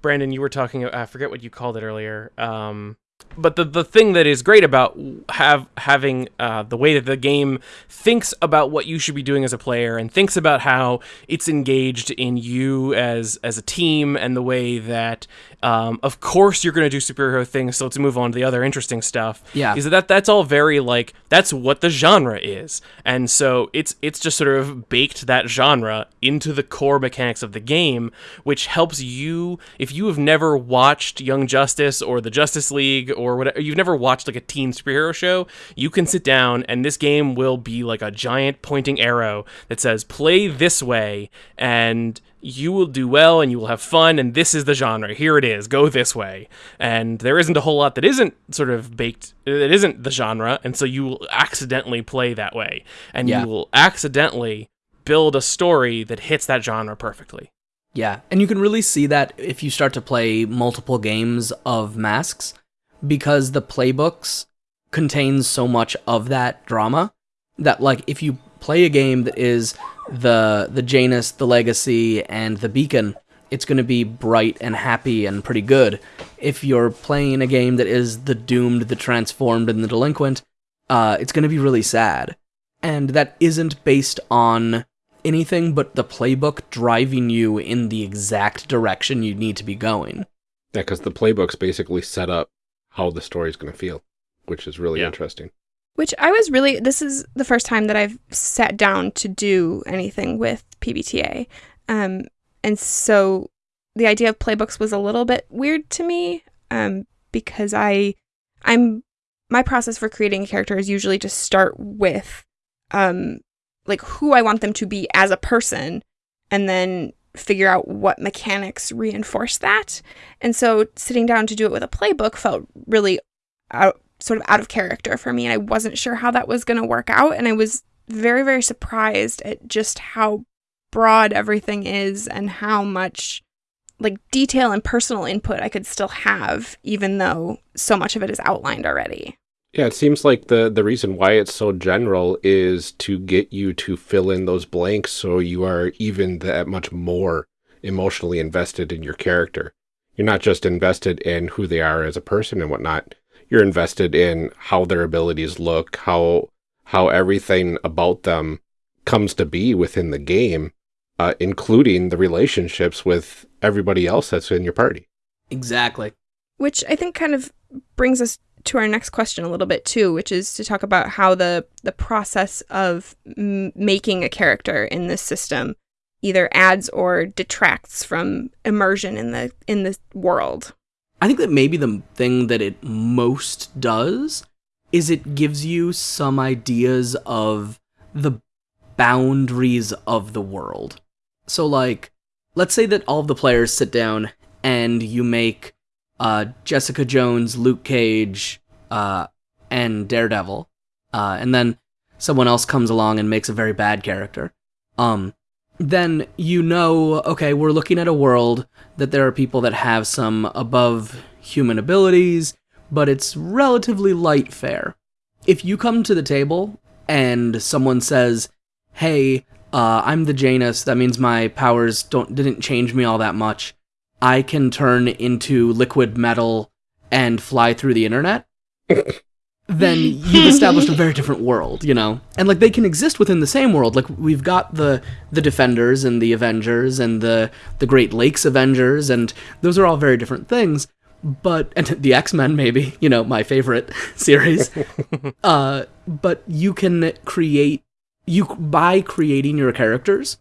brandon you were talking i forget what you called it earlier um but the, the thing that is great about have having uh, the way that the game thinks about what you should be doing as a player and thinks about how it's engaged in you as as a team and the way that um, of course you're going to do superhero things so let's move on to the other interesting stuff Yeah. is that that's all very like that's what the genre is and so it's it's just sort of baked that genre into the core mechanics of the game which helps you if you have never watched young justice or the justice league or whatever you've never watched like a teen superhero show you can sit down and this game will be like a giant pointing arrow that says play this way and you will do well and you will have fun and this is the genre. Here it is. Go this way. And there isn't a whole lot that isn't sort of baked that isn't the genre and so you will accidentally play that way. And Yeah. you will accidentally build a story that hits that genre perfectly. Yeah, and you can really see that if you start to play multiple games of Masks, because the playbooks contains so much of that drama that like if you play a game that is the the Janus, the Legacy, and the Beacon, it's going to be bright and happy and pretty good. If you're playing a game that is the Doomed, the Transformed, and the Delinquent, uh, it's going to be really sad. And that isn't based on anything but the playbook driving you in the exact direction you need to be going. Yeah, because the playbook's basically set up how the story's going to feel, which is really Yeah. interesting. Which I was really, this is the first time that I've sat down to do anything with PBTA. Um, and so the idea of playbooks was a little bit weird to me um, because I, I'm, my process for creating a character is usually to start with um, like who I want them to be as a person and then figure out what mechanics reinforce that. And so sitting down to do it with a playbook felt really out sort of out of character for me and I wasn't sure how that was going to work out and I was very very surprised at just how broad everything is and how much like detail and personal input I could still have, even though so much of it is outlined already. Yeah, it seems like the the reason why it's so general is to get you to fill in those blanks so you are even that much more emotionally invested in your character. You're not just invested in who they are as a person and whatnot. You're invested in how their abilities look, how how everything about them comes to be within the game, uh, including the relationships with everybody else that's in your party. Exactly. Which I think kind of brings us to our next question a little bit too, which is to talk about how the the process of m- making a character in this system either adds or detracts from immersion in the in the world. I think that maybe the thing that it most does is it gives you some ideas of the boundaries of the world. So like let's say that all of the players sit down and you make uh, Jessica Jones, Luke Cage, uh, and Daredevil, uh, and then someone else comes along and makes a very bad character. Um, then you know, okay, we're looking at a world that there are people that have some above human abilities, but it's relatively light fare. If you come to the table and someone says, "Hey, uh, I'm the Janus. That means my powers don't didn't change me all that much. I can turn into liquid metal and fly through the internet." Then you've established a very different world, you know. And like they can exist within the same world. Like we've got the the Defenders and the Avengers and the the Great Lakes Avengers, and those are all very different things. But and the X Men, maybe you know my favorite series. uh, but you can create you by creating your characters,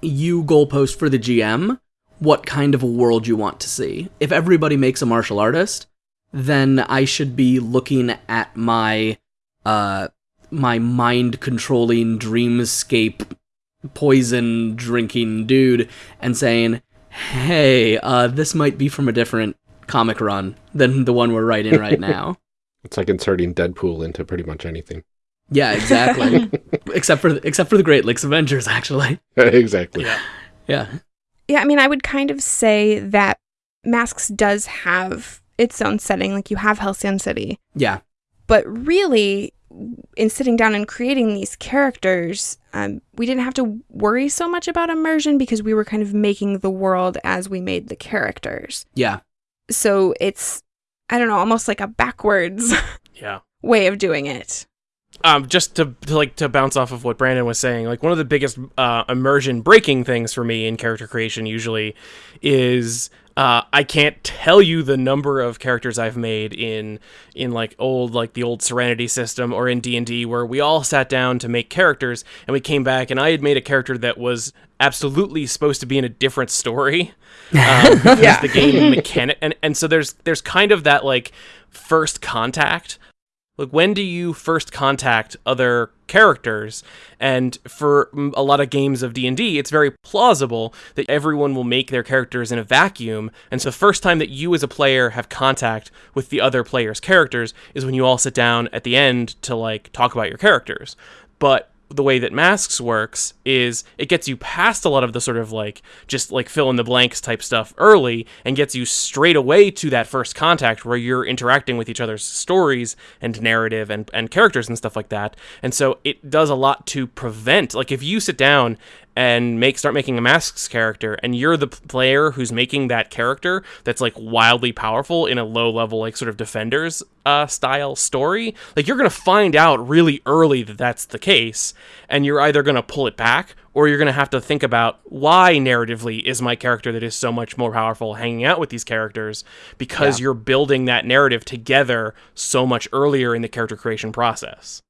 you goalpost for the GM what kind of a world you want to see. If everybody makes a martial artist, then I should be looking at my uh my mind controlling dreamscape poison drinking dude and saying, "Hey, uh this might be from a different comic run than the one we're writing right now." It's like inserting Deadpool into pretty much anything. Yeah, exactly. except for except for the Great Lakes Avengers, actually. exactly. Yeah. Yeah. Yeah, I mean, I would kind of say that Masks does have its own setting. Like you have Halcyon City, Yeah. but really, in sitting down and creating these characters, um, we didn't have to worry so much about immersion because we were kind of making the world as we made the characters. Yeah. So it's, I don't know, almost like a backwards Yeah. way of doing it. um, just to, to like to bounce off of what Brandon was saying, like one of the biggest uh, immersion breaking things for me in character creation usually is uh, I can't tell you the number of characters I've made in in like old like the old Serenity system or in D and D where we all sat down to make characters and we came back and I had made a character that was absolutely supposed to be in a different story. Um, because Yeah. the game mechanic and and so there's there's kind of that like first contact like when do you first contact other characters? And for a lot of games of d&d it's very plausible that everyone will make their characters in a vacuum. And so the first time that you as a player have contact with the other player's characters is when you all sit down at the end to like talk about your characters. But the way that masks works is it gets you past a lot of the sort of like just like fill in the blanks type stuff early and gets you straight away to that first contact where you're interacting with each other's stories and narrative and, and characters and stuff like that. And so it does a lot to prevent like if you sit down and make start making a masks character and you're the player who's making that character that's like wildly powerful in a low level like sort of defenders uh, style story like you're gonna find out really early that that's the case and you're either gonna pull it back or you're gonna have to think about why narratively is my character that is so much more powerful hanging out with these characters because you're building that narrative together so much earlier in the character creation process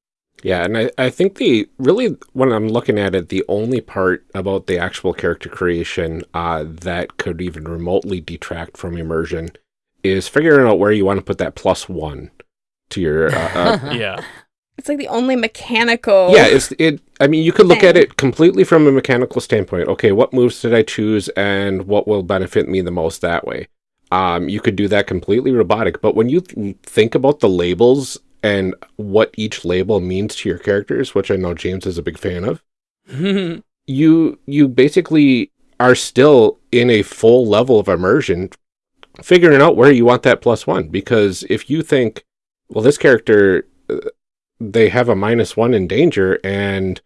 Yeah, and I, I think the really when I'm looking at it, the only part about the actual character creation uh, that could even remotely detract from immersion is figuring out where you want to put that plus one to your. Uh, uh, yeah It's like the only mechanical. yeah, it's it. I mean, you could look at it completely from a mechanical standpoint. Okay, what moves did I choose, and what will benefit me the most that way? Um, you could do that completely robotic, but when you th- think about the labels and what each label means to your characters, which I know James is a big fan of, you you basically are still in a full level of immersion, figuring out where you want that plus one. Because if you think, well, this character, uh, they have a minus one in danger, and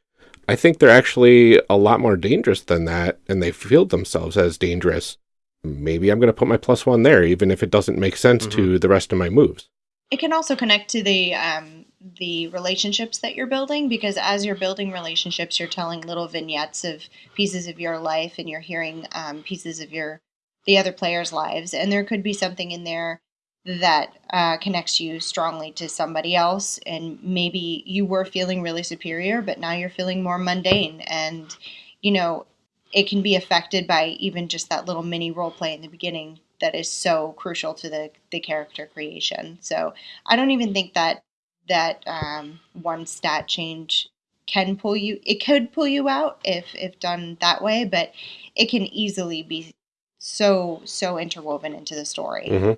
I think they're actually a lot more dangerous than that, and they feel themselves as dangerous. Maybe I'm going to put my plus one there, even if it doesn't make sense to the rest of my moves. It can also connect to the um, the relationships that you're building because as you're building relationships, you're telling little vignettes of pieces of your life, and you're hearing um, pieces of your the other players' lives, and there could be something in there that uh, connects you strongly to somebody else, and maybe you were feeling really superior, but now you're feeling more mundane, and you know it can be affected by even just that little mini role play in the beginning that is so crucial to the the character creation. So I don't even think that that um, one stat change can pull you. It could pull you out if if done that way, but it can easily be so so interwoven into the story. hmm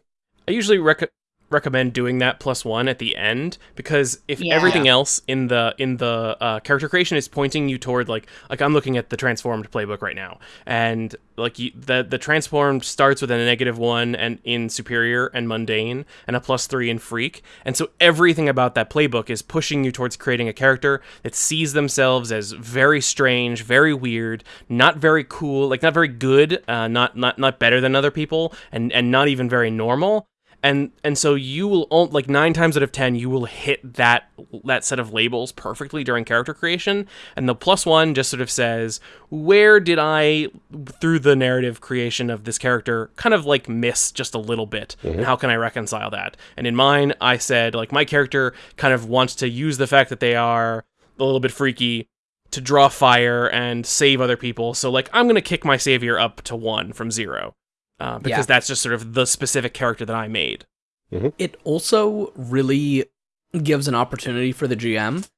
I usually rec- recommend doing that plus one at the end because if Yeah. everything else in the in the uh, character creation is pointing you toward like like I'm looking at the transformed playbook right now. And like you, the the transformed starts with a negative one and in superior and mundane and a plus three in freak. And so everything about that playbook is pushing you towards creating a character that sees themselves as very strange very weird not very cool like not very good uh, not not not better than other people and and not even very normal and and so you will like nine times out of ten you will hit that that set of labels perfectly during character creation. And the plus one just sort of says where did i through the narrative creation of this character kind of like miss just a little bit? And mm-hmm. how can i reconcile that? And in mine i said like my character kind of wants to use the fact that they are a little bit freaky to draw fire and save other people. So like i'm gonna kick my savior up to one from zero uh, because Yeah. that's just sort of the specific character that I made. Mm-hmm. It also really gives an opportunity for the GM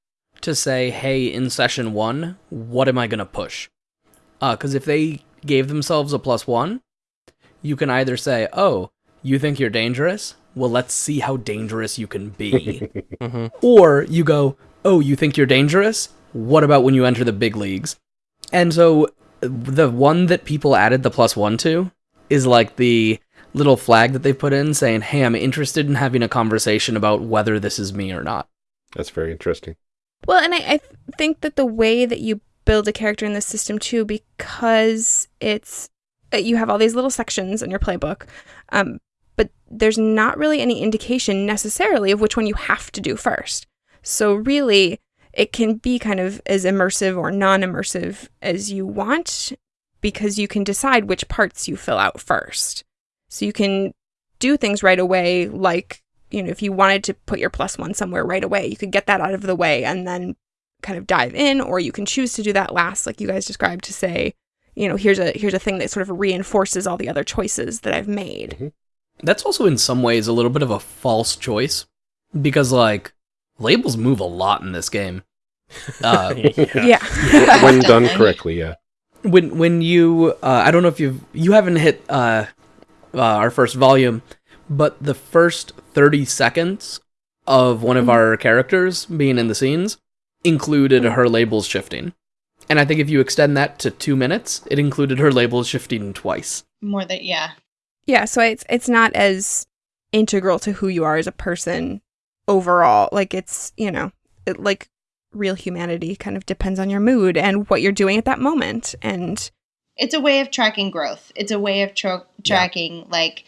to say, hey, in session one, what am I going to push? Uh, because if they gave themselves a plus one, you can either say, oh, you think you're dangerous? Well, let's see how dangerous you can be. Mm-hmm. Or you go, oh, you think you're dangerous? What about when you enter the big leagues? And so the one that people added the plus one to is like the little flag that they put in saying, hey, I'm interested in having a conversation about whether this is me or not. That's very interesting. Well, and I, I think that the way that you build a character in this system too, because it's uh, you have all these little sections in your playbook, um, but there's not really any indication necessarily of which one you have to do first. So really, it can be kind of as immersive or non-immersive as you want, because you can decide which parts you fill out first. So you can do things right away, like you know, if you wanted to put your plus one somewhere right away, you could get that out of the way and then kind of dive in, or you can choose to do that last, like you guys described, to say, you know, here's a here's a thing that sort of reinforces all the other choices that I've made. That's also in some ways a little bit of a false choice because, like, labels move a lot in this game. Uh, Yeah. when done correctly, yeah. When when you uh, I don't know if you've you haven't hit uh, uh, our first volume, but the first thirty seconds of one of our characters being in the scenes included her labels shifting, and I think if you extend that to two minutes, it included her labels shifting twice. More than yeah. yeah, so it's it's not as integral to who you are as a person overall. Like it's, you know, it, like real humanity kind of depends on your mood and what you're doing at that moment. And it's a way of tracking growth. It's a way of tro- tracking like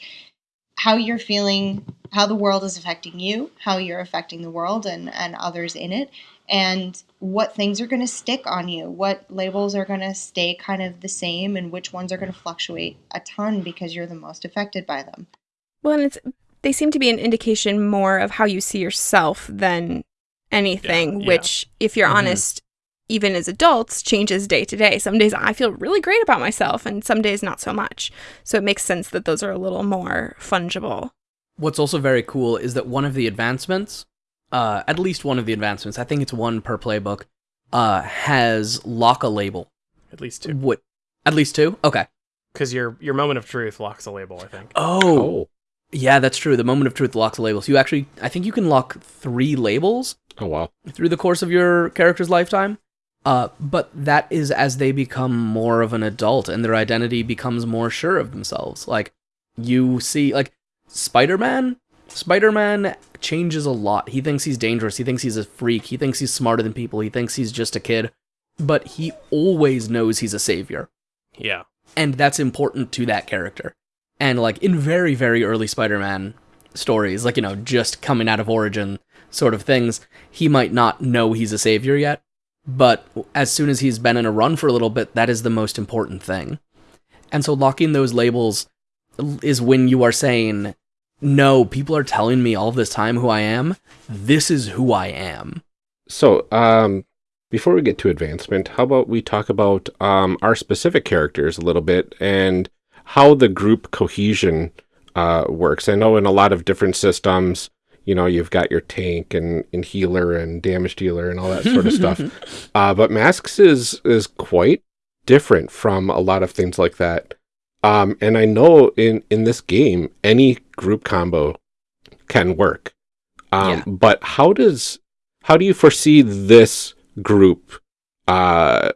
how you're feeling, how the world is affecting you, how you're affecting the world and and others in it, and what things are going to stick on you, what labels are going to stay kind of the same, and which ones are going to fluctuate a ton because you're the most affected by them. well, and it's they seem to be an indication more of how you see yourself than anything, yeah. which if you're Mhm. honest, even as adults, changes day to day. Some days I feel really great about myself and some days not so much. So it makes sense that those are a little more fungible. What's also very cool is that one of the advancements, uh, at least one of the advancements, I think it's one per playbook, uh, has lock a label. At least two. What? At least two? Okay. Because your your moment of truth locks a label, I think. Oh, Oh. yeah, that's true. The moment of truth locks labels. You actually, I think you can lock three labels Oh, wow. through the course of your character's lifetime. Uh, but that is as they become more of an adult and their identity becomes more sure of themselves. Like you see, like Spider Man. Spider Man changes a lot. He thinks he's dangerous. He thinks he's a freak. He thinks he's smarter than people. He thinks he's just a kid. But he always knows he's a savior. Yeah. And that's important to that character. And like in very, very early Spider Man stories, like, you know, just coming out of origin sort of things, he might not know he's a savior yet. But as soon as he's been in a run for a little bit, that is the most important thing. And so locking those labels is when you are saying, no, people are telling me all this time who I am. This is who I am. So, um, before we get to advancement, how about we talk about um, our specific characters a little bit and how the group cohesion uh, works? I know in a lot of different systems, you know, you've got your tank and, and healer and damage dealer and all that sort of stuff. Uh, but Masks is is quite different from a lot of things like that. Um, and I know in, in this game, any group combo can work. Um, Yeah. But how does how do you foresee this group uh,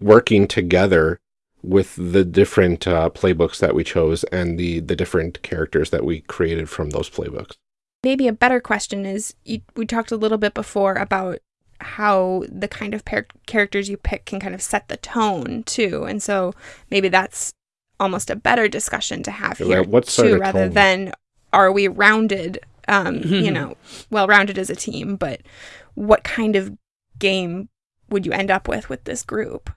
working together with the different uh, playbooks that we chose and the the different characters that we created from those playbooks? Maybe a better question is you, we talked a little bit before about how the kind of par- characters you pick can kind of set the tone too. And so maybe that's almost a better discussion to have Yeah, here what sort too, of rather tone? than are we rounded, um, you know, well rounded as a team, but what kind of game would you end up with with this group?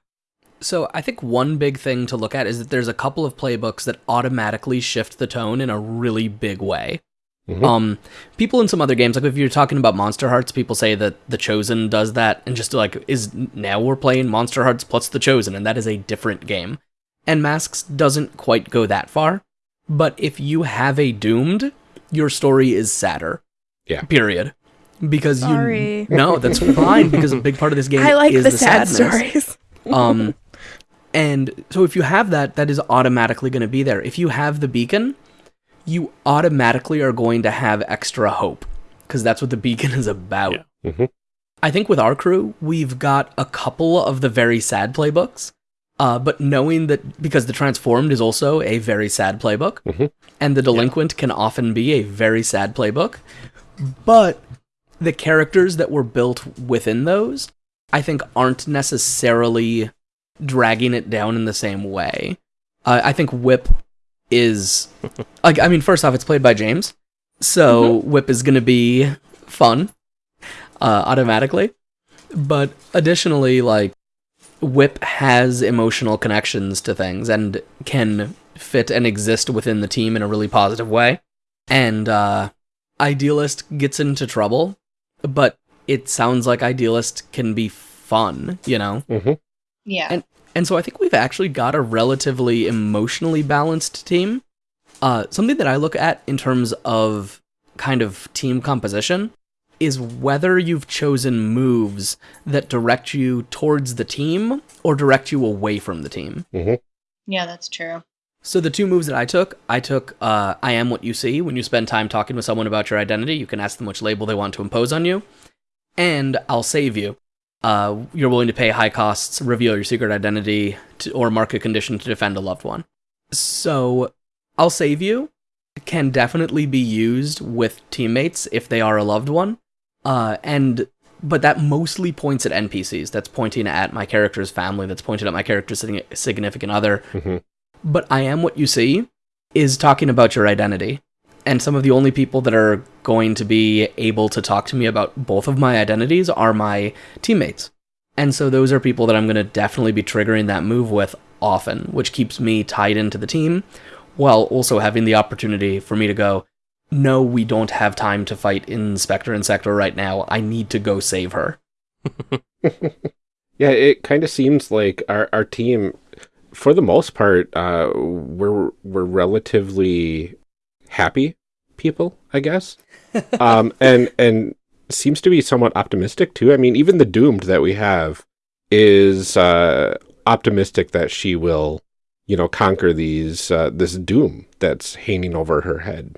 So I think one big thing to look at is that there's a couple of playbooks that automatically shift the tone in a really big way. Mhm. Um, people in some other games, like if you're talking about Monsterhearts, people say that The Chosen does that, and just like is now we're playing Monsterhearts plus The Chosen, and that is a different game. And Masks doesn't quite go that far, but if you have a Doomed, your story is sadder. Yeah. Period. Because Sorry. you no, that's fine because a big part of this game I like is the, the, sad sadness. stories. Um, and so if you have that, that is automatically going to be there. If you have the beacon, you automatically are going to have extra hope because that's what the beacon is about. Yeah. Mhm. I think with our crew, we've got a couple of the very sad playbooks. Uh, but knowing that because the transformed is also a very sad playbook, Mhm. and the delinquent can often be a very sad playbook, but the characters that were built within those, I think, aren't necessarily dragging it down in the same way. Uh, I think Whip is, like, I mean, first off, it's played by James, so Whip is going to be fun uh, automatically. But additionally, like, Whip has emotional connections to things and can fit and exist within the team in a really positive way. And uh, Idealist gets into trouble, but it sounds like Idealist can be fun, you know? Mhm. Yeah. And- And so I think we've actually got a relatively emotionally balanced team. Uh, something that I look at in terms of kind of team composition is whether you've chosen moves that direct you towards the team or direct you away from the team. yeah, that's true. So the two moves that I took, I took uh, I am what you see. When you spend time talking with someone about your identity, you can ask them which label they want to impose on you. And I'll save you. Uh, you're willing to pay high costs, reveal your secret identity, to, or mark a condition to defend a loved one. So I'll save you can definitely be used with teammates if they are a loved one. Uh, and but that mostly points at NPCs. That's pointing at my character's family. That's pointing at my character's significant other. Mhm. But I am what you see is talking about your identity. And some of the only people that are going to be able to talk to me about both of my identities are my teammates. And so those are people that I'm going to definitely be triggering that move with often, which keeps me tied into the team while also having the opportunity for me to go, no, we don't have time to fight Inspector and Sector right now. I need to go save her. Yeah, it kind of seems like our our team, for the most part, uh, we're we're relatively happy people, I guess. um, and and seems to be somewhat optimistic too. I mean, even the doomed that we have is uh, optimistic that she will, you know, conquer these uh, this doom that's hanging over her head.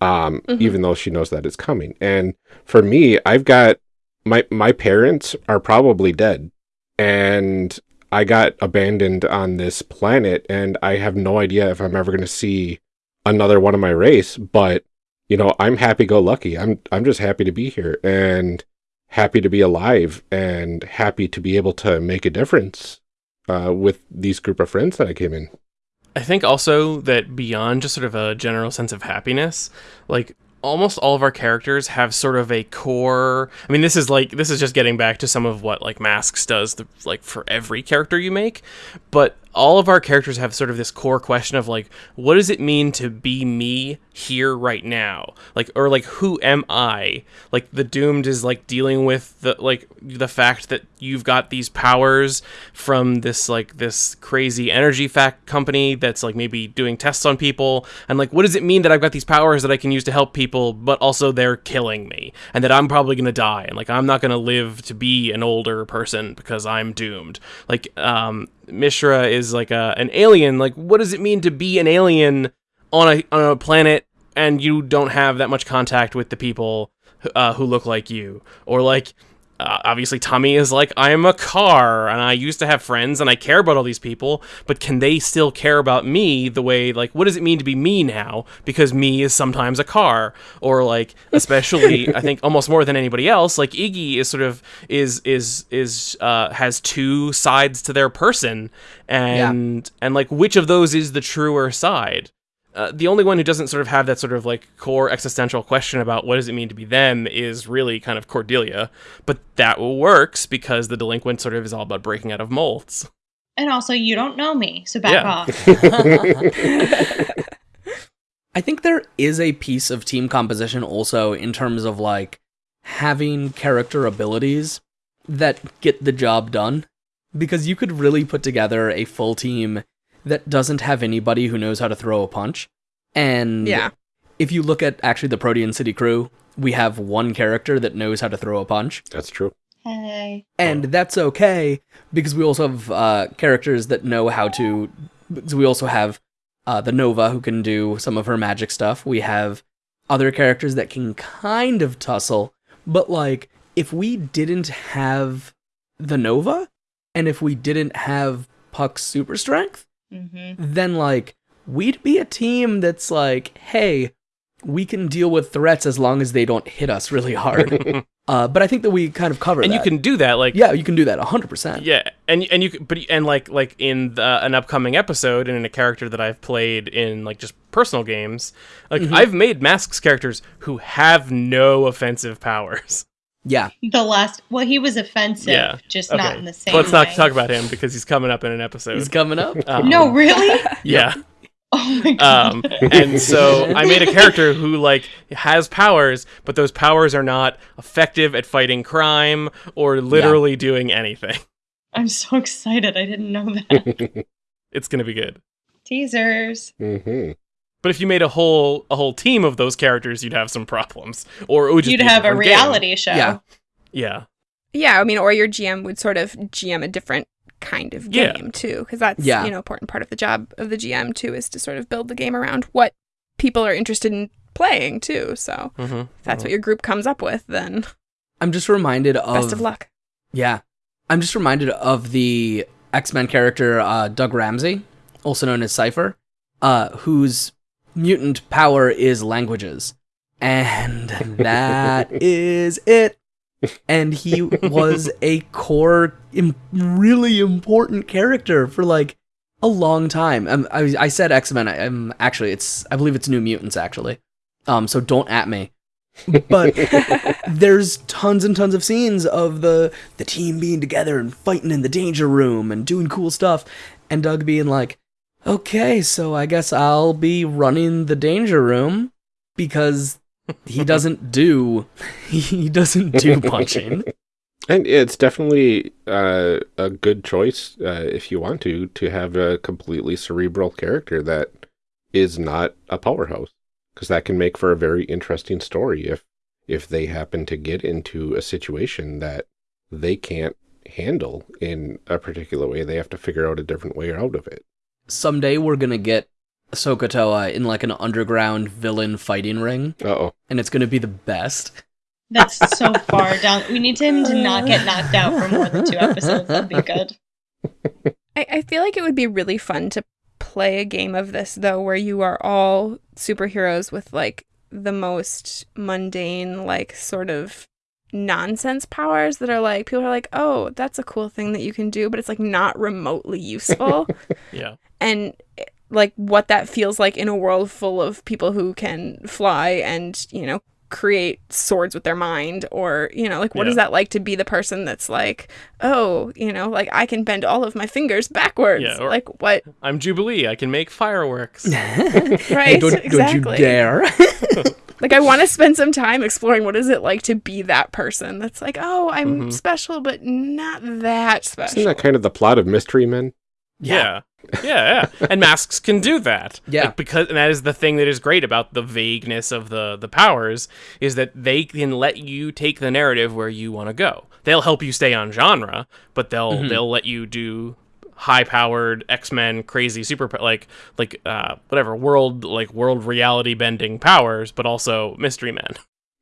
Um, Mhm. even though she knows that it's coming. And for me, I've got my my parents are probably dead and I got abandoned on this planet, and I have no idea if I'm ever going to see another one of my race. But you know, I'm happy go lucky. I'm I'm just happy to be here and happy to be alive and happy to be able to make a difference uh, with these group of friends that I came in. I think also that beyond just sort of a general sense of happiness, like almost all of our characters have sort of a core i mean this is like this is just getting back to some of what like masks does the, like for every character you make but all of our characters have sort of this core question of like what does it mean to be me here right now? Like or like who am i? Like the doomed is like dealing with the like the fact that you've got these powers from this like this crazy energy fact company that's like maybe doing tests on people. And like what does it mean that i've got these powers that i can use to help people but also they're killing me? And that i'm probably going to die. And like i'm not going to live to be an older person because i'm doomed. Like um Mishra is like a an alien. Like, what does it mean to be an alien on a on a planet and you don't have that much contact with the people uh, who look like you? Or like, uh, obviously, Tommy is like, I am a car and I used to have friends and I care about all these people, but can they still care about me the way like what does it mean to be me now? Because me is sometimes a car, or like especially I think almost more than anybody else, like Iggy is sort of is is is uh, has two sides to their person, and and like which of those is the truer side? Uh, the only one who doesn't sort of have that sort of like core existential question about what does it mean to be them is really kind of Cordelia. But that works because the delinquent sort of is all about breaking out of molds. And also, you don't know me, so back Yeah. off. I think there is a piece of team composition also in terms of like having character abilities that get the job done. Because you could really put together a full team that doesn't have anybody who knows how to throw a punch. And Yeah. if you look at actually the Protean City crew, we have one character that knows how to throw a punch. That's true. Hey. and that's okay because we also have uh, characters that know how to. So we also have uh, the Nova who can do some of her magic stuff. We have other characters that can kind of tussle, but like if we didn't have the Nova, and if we didn't have Puck's super strength, Mm-hmm. then like we'd be a team that's like, hey, we can deal with threats as long as they don't hit us really hard. uh, but I think that we kind of cover and you can do that like Yeah, you can do that 100%. Yeah, and and you c- but and like like in the, an upcoming episode and in a character that I've played in like just personal games, like Mm-hmm. I've made masks characters who have no offensive powers. Yeah. The last, well, he was offensive, Yeah, just Okay, not in the same. Let's not way. talk about him because he's coming up in an episode. He's coming up. Um, No, really? yeah. Oh my god. Um, and so I made a character who like has powers, but those powers are not effective at fighting crime or literally doing anything. I'm so excited. I didn't know that. It's gonna be good. Teasers. hmm But if you made a whole a whole team of those characters, you'd have some problems, or it would You'd have a different game. reality show. Yeah. Yeah, Yeah, I mean, or your GM would sort of GM a different kind of Yeah. game too, because that's Yeah. you know important part of the job of the GM too is to sort of build the game around what people are interested in playing too. So mm-hmm. if that's what your group comes up with, then I'm just reminded of. best of luck. Yeah. I'm just reminded of the X Men character uh, Doug Ramsey, also known as Cypher, uh, whose mutant power is languages. And that is it. And he was a core, Im- really important character for like a long time. Um, I, I said X Men. I'm actually, it's I believe it's New Mutants. Actually, um, so don't at me. But there's tons and tons of scenes of the the team being together and fighting in the danger room and doing cool stuff, and Doug being like, "Okay, so I guess I'll be running the danger room because he doesn't do he doesn't do punching." And it's definitely uh, a good choice uh, if you want to to have a completely cerebral character that is not a powerhouse, because that can make for a very interesting story if if they happen to get into a situation that they can't handle in a particular way. They have to figure out a different way out of it. Someday we're gonna get Sokotoa in like an underground villain fighting ring, Uh oh. and it's gonna be the best. That's so far down. We need him to not get knocked out for more than two episodes. That'd be good. I, I feel like it would be really fun to play a game of this though where you are all superheroes with like the most mundane like sort of nonsense powers that are like people are like oh that's a cool thing that you can do but it's like not remotely useful Yeah. and like what that feels like in a world full of people who can fly and you know create swords with their mind or you know like what is Yeah. that like to be the person that's like oh you know like i can bend all of my fingers backwards Yeah, or- like what I'm Jubilee. I can make fireworks. right don't, don't you dare. like i want to spend some time exploring what is it like to be that person that's like oh i'm Mhm. special but not that special Isn't that kind of the plot of Mystery Men? Yeah. Yeah, yeah. And masks can do that. Yeah. Like, because and that is the thing that is great about the vagueness of the the powers is that they can let you take the narrative where you want to go. They'll help you stay on genre, but they'll Mhm. they'll let you do high powered X-Men crazy super like like uh whatever world like world reality bending powers, but also mystery men.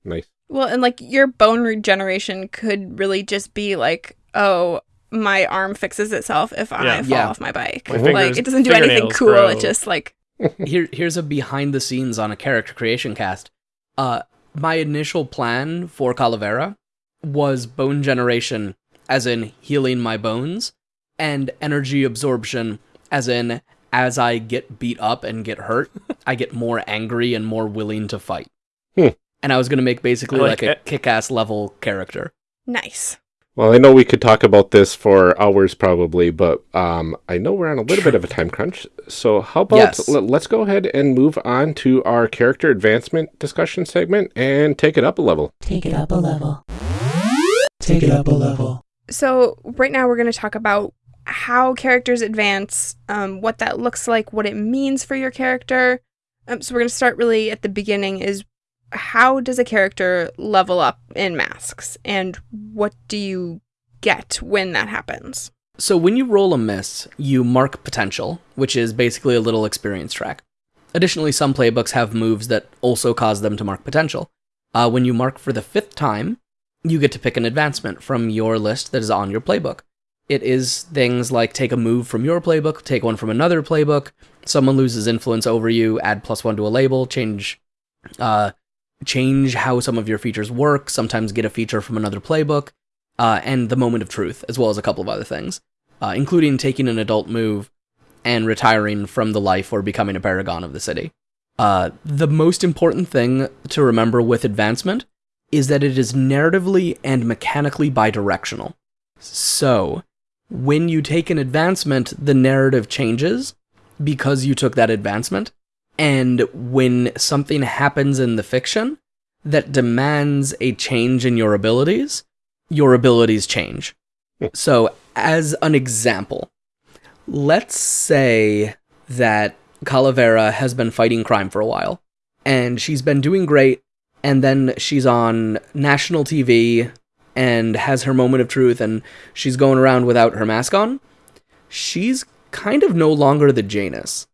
Nice. Well, and like your bone regeneration could really just be like, oh, my arm fixes itself if I Yeah. fall Yeah. off my bike. My like it doesn't do anything cool. grow. It just like Here, here's a behind the scenes on a character creation cast. Uh, my initial plan for Calavera was bone generation, as in healing my bones, and energy absorption, as in as I get beat up and get hurt, I get more angry and more willing to fight. Hmm. And I was gonna make basically like, like a it. kick-ass level character. nice. Well, I know we could talk about this for hours probably, but um, I know we're on a little bit of a time crunch. So how about Yes. let's go ahead and move on to our character advancement discussion segment and take it up a level. Take it up a level. Take it up a level. So right now we're going to talk about how characters advance, um, what that looks like, what it means for your character. Um, so we're going to start really at the beginning. Is how does a character level up in masks, and what do you get when that happens? So when you roll a miss, you mark potential, which is basically a little experience track. Additionally, some playbooks have moves that also cause them to mark potential. Uh, when you mark for the fifth time, you get to pick an advancement from your list that is on your playbook. It is things like take a move from your playbook, take one from another playbook, someone loses influence over you, add plus one to a label, change uh, change how some of your features work, sometimes get a feature from another playbook, uh, and the moment of truth, as well as a couple of other things, uh, including taking an adult move and retiring from the life or becoming a paragon of the city. Uh, the most important thing to remember with advancement is that it is narratively and mechanically bidirectional. So, when you take an advancement, the narrative changes because you took that advancement. And when something happens in the fiction that demands a change in your abilities, your abilities change. So, as an example, let's say that Calavera has been fighting crime for a while, and she's been doing great, and then she's on national TV and has her moment of truth, and she's going around without her mask on. She's kind of no longer the Janus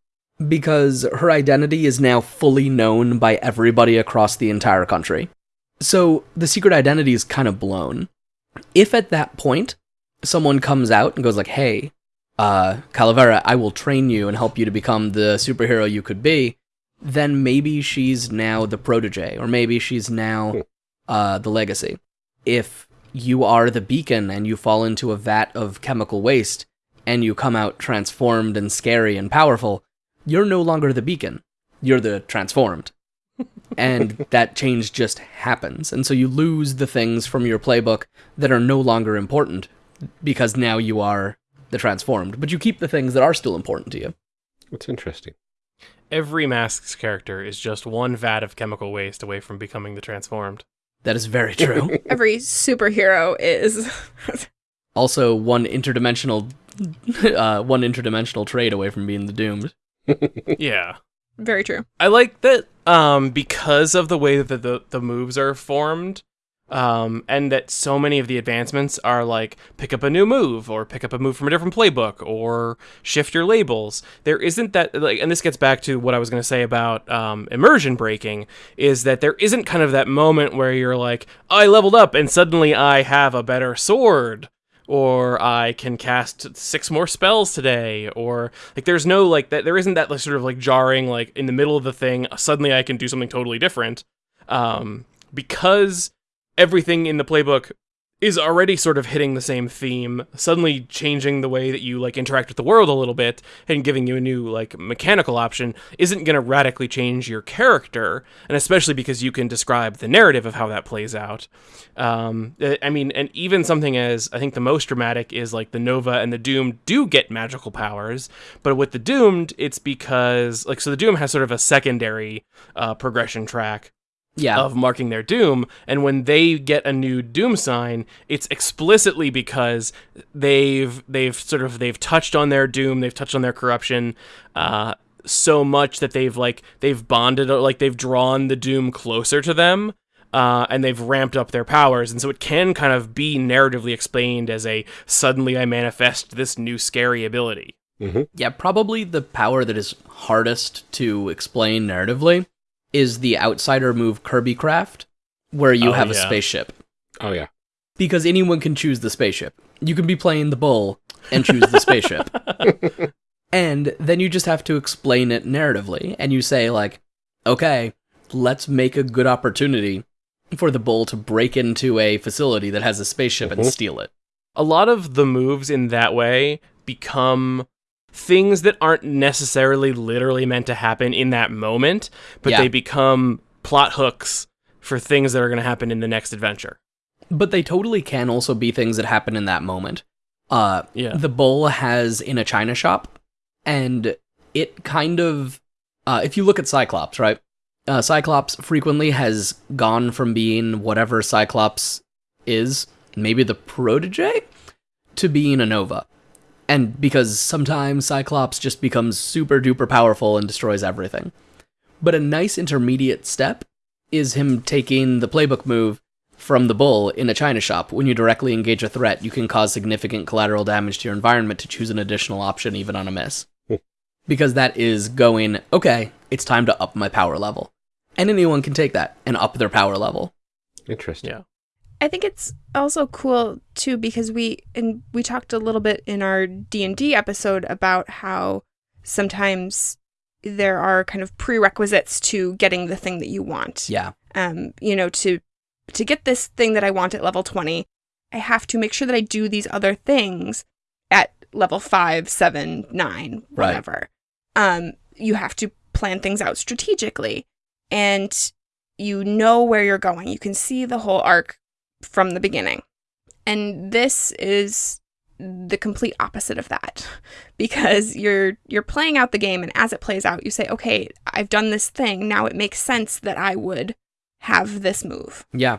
because her identity is now fully known by everybody across the entire country. So the secret identity is kind of blown. If at that point someone comes out and goes like, "Hey, uh, Calavera, I will train you and help you to become the superhero you could be," then maybe she's now the protege, or maybe she's now uh, the legacy. If you are the beacon and you fall into a vat of chemical waste and you come out transformed and scary and powerful, you're no longer the beacon. You're the transformed. and that change just happens. And so you lose the things from your playbook that are no longer important because now you are the transformed. But you keep the things that are still important to you. That's interesting. Every masks character is just one vat of chemical waste away from becoming the transformed. That is very true. Every superhero is. also, one interdimensional, uh, one interdimensional trade away from being the doomed. Yeah. Very true. I like that um because of the way that the, the moves are formed, Um, and that so many of the advancements are like pick up a new move or pick up a move from a different playbook or shift your labels. There isn't that like, and this gets back to what I was going to say about um, immersion breaking is that there isn't kind of that moment where you're like, I leveled up and suddenly I have a better sword or I can cast six more spells today, or like there's no like that. There isn't that like, sort of like jarring like in the middle of the thing. Suddenly I can do something totally different, um, because everything in the playbook is already sort of hitting the same theme suddenly changing the way that you like interact with the world a little bit and giving you a new like mechanical option isn't going to radically change your character and especially because you can describe the narrative of how that plays out. Um, i mean and even something as i think the most dramatic is like the nova and the doomed do get magical powers but with the doomed it's because like so the doom has sort of a secondary uh, progression track Yeah. of marking their doom and when they get a new doom sign it's explicitly because they've they've sort of they've touched on their doom they've touched on their corruption uh so much that they've like they've bonded like they've drawn the doom closer to them uh, and they've ramped up their powers, and so it can kind of be narratively explained as a suddenly I manifest this new scary ability. Yeah, probably the power that is hardest to explain narratively is the outsider move Kirby Craft, where you Oh, have a yeah. spaceship. Oh yeah. Because anyone can choose the spaceship. You can be playing the bull and choose the spaceship. and then you just have to explain it narratively. And you say, like, okay, let's make a good opportunity for the bull to break into a facility that has a spaceship and Mhm. steal it. a lot of the moves in that way become things that aren't necessarily literally meant to happen in that moment, but Yeah. they become plot hooks for things that are going to happen in the next adventure. But they totally can also be things that happen in that moment. Uh, Yeah. the bull has in a china shop, and it kind of, uh, if you look at Cyclops, right? Uh, Cyclops frequently has gone from being whatever Cyclops is, maybe the protege, to being a Nova. And because sometimes Cyclops just becomes super duper powerful and destroys everything. But a nice intermediate step is him taking the playbook move from the bull in a china shop. When you directly engage a threat, you can cause significant collateral damage to your environment to choose an additional option even on a miss. Hmm. because that is going, okay, it's time to up my power level. And anyone can take that and up their power level. Interesting. Yeah. I think it's also cool too because we and we talked a little bit in our D&D episode about how sometimes there are kind of prerequisites to getting the thing that you want. Yeah. Um, you know, to to get this thing that I want at level 20, I have to make sure that I do these other things at level 5, 7, 9, Right. whatever. Um, you have to plan things out strategically and you know where you're going. You can see the whole arc from the beginning. And this is the complete opposite of that. Because you're you're playing out the game and as it plays out you say okay I've done this thing. Now it makes sense that I would have this move. Yeah.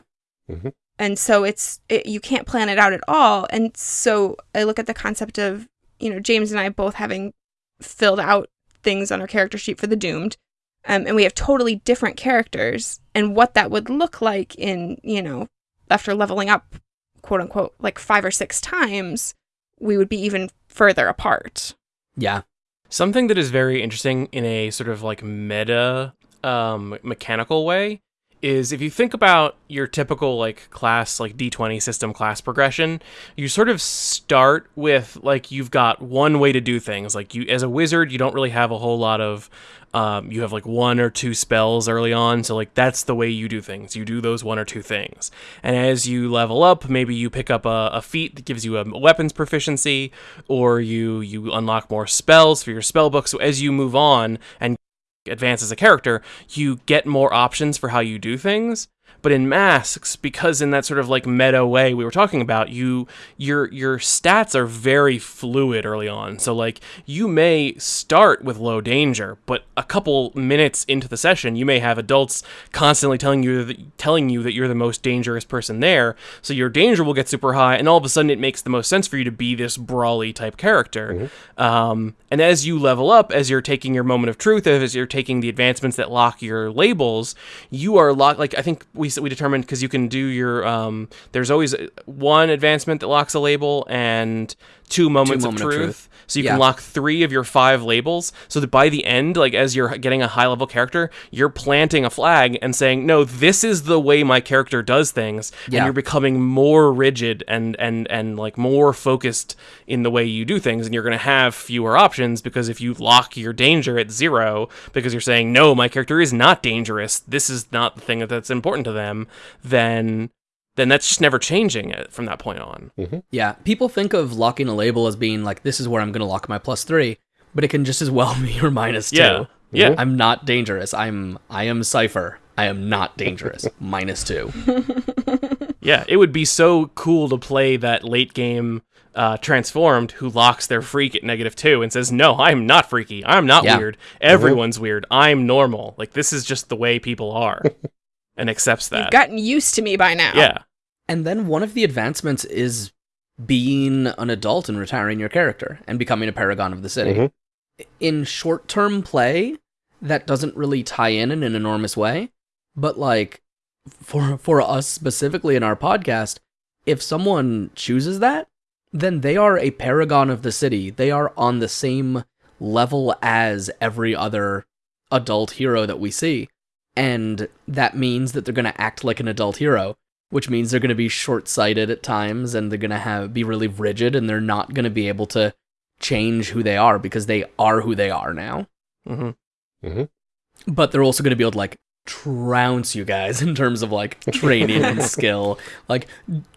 and so it's it, you can't plan it out at all. And so i look at the concept of you know james and i both having filled out things on our character sheet for the doomed um, and we have totally different characters and what that would look like in you know after leveling up quote unquote like five or six times we would be even further apart Yeah. Something that is very interesting in a sort of like meta um, mechanical way is if you think about your typical like class like D20 system class progression, you sort of start with like you've got one way to do things. Like you as a wizard, you don't really have a whole lot of um, you have like one or two spells early on, so like that's the way you do things. You do those one or two things, and as you level up, maybe you pick up a, a feat that gives you a weapons proficiency, or you you unlock more spells for your spell book. So as you move on and advance as a character, you get more options for how you do things. But in masks, because in that sort of like meta way we were talking about, you your your stats are very fluid early on. So like you may start with low danger, but a couple minutes into the session, you may have adults constantly telling you that, telling you that you're the most dangerous person there. So your danger will get super high, and all of a sudden it makes the most sense for you to be this brawly type character. Um, and as you level up, as you're taking your moment of truth, as you're taking the advancements that lock your labels, you are locked. Like I think we we we determined because you can do your um. There's always uh, one advancement that locks a label and two moments moment of, of truth. truth. So you Yeah. can lock three of your five labels. So that by the end, like as you're getting a high level character, you're planting a flag and saying, "No, this is the way my character does things," and you're becoming more rigid and and and like more focused in the way you do things, and you're going to have fewer options because if you lock your danger at zero because you're saying, "No, my character is not dangerous. This is not the thing that's important to them," then then that's just never changing it from that point on. Mm-hmm. Yeah, people think of locking a label as being like, this is where I'm going to lock my plus three, but it can just as well be your minus two. Yeah. Yeah. Mm-hmm. I'm not dangerous. I'm I am Cypher. I am not dangerous. minus two. Yeah, it would be so cool to play that late game uh, transformed who locks their freak at negative two and says, "No, I'm not freaky. I'm not Yeah. weird. Everyone's mm-hmm. weird. I'm normal. Like this is just the way people are," and accepts that. You've that. gotten used to me by now. yeah, And then one of the advancements is being an adult and retiring your character and becoming a paragon of the city. Mhm. In short term play, that doesn't really tie in in an enormous way, but like for for us specifically in our podcast, if someone chooses that, then they are a paragon of the city. They are on the same level as every other adult hero that we see. And that means that they're going to act like an adult hero which means they're going to be short-sighted at times and they're going to have be really rigid and they're not going to be able to change who they are because they are who they are now. Hmm but they're also going to be able to like trounce you guys in terms of like training and skill. Like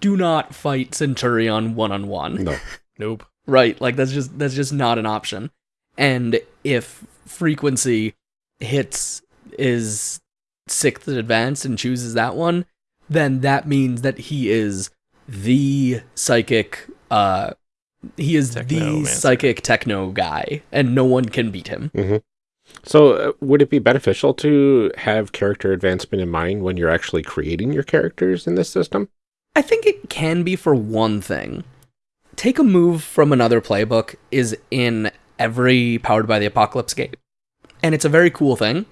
do not fight centurion one-on-one. No. nope. right? Like that's just that's just not an option. And if frequency hits is sixth advance and chooses that one then that means that he is the psychic uh he is the psychic techno guy and no one can beat him So, uh, would it be beneficial to have character advancement in mind when you're actually creating your characters in this system? I think it can be for one thing. Take a move from another playbook is in every Powered by the Apocalypse game. And it's a very cool thing.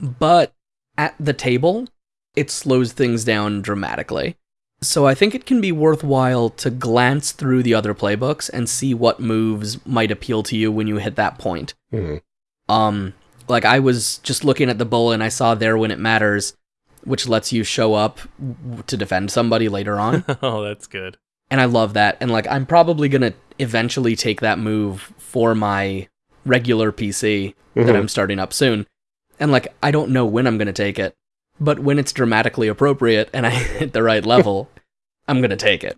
But at the table, it slows things down dramatically. So I think it can be worthwhile to glance through the other playbooks and see what moves might appeal to you when you hit that point. Mhm. Um, like I was just looking at the bull and I saw there when it matters, which lets you show up to defend somebody later on. oh, that's good. and I love that. And like I'm probably gonna eventually take that move for my regular PC that Mhm. I'm starting up soon. And like I don't know when I'm gonna take it, but when it's dramatically appropriate and I hit the right level, I'm gonna take it.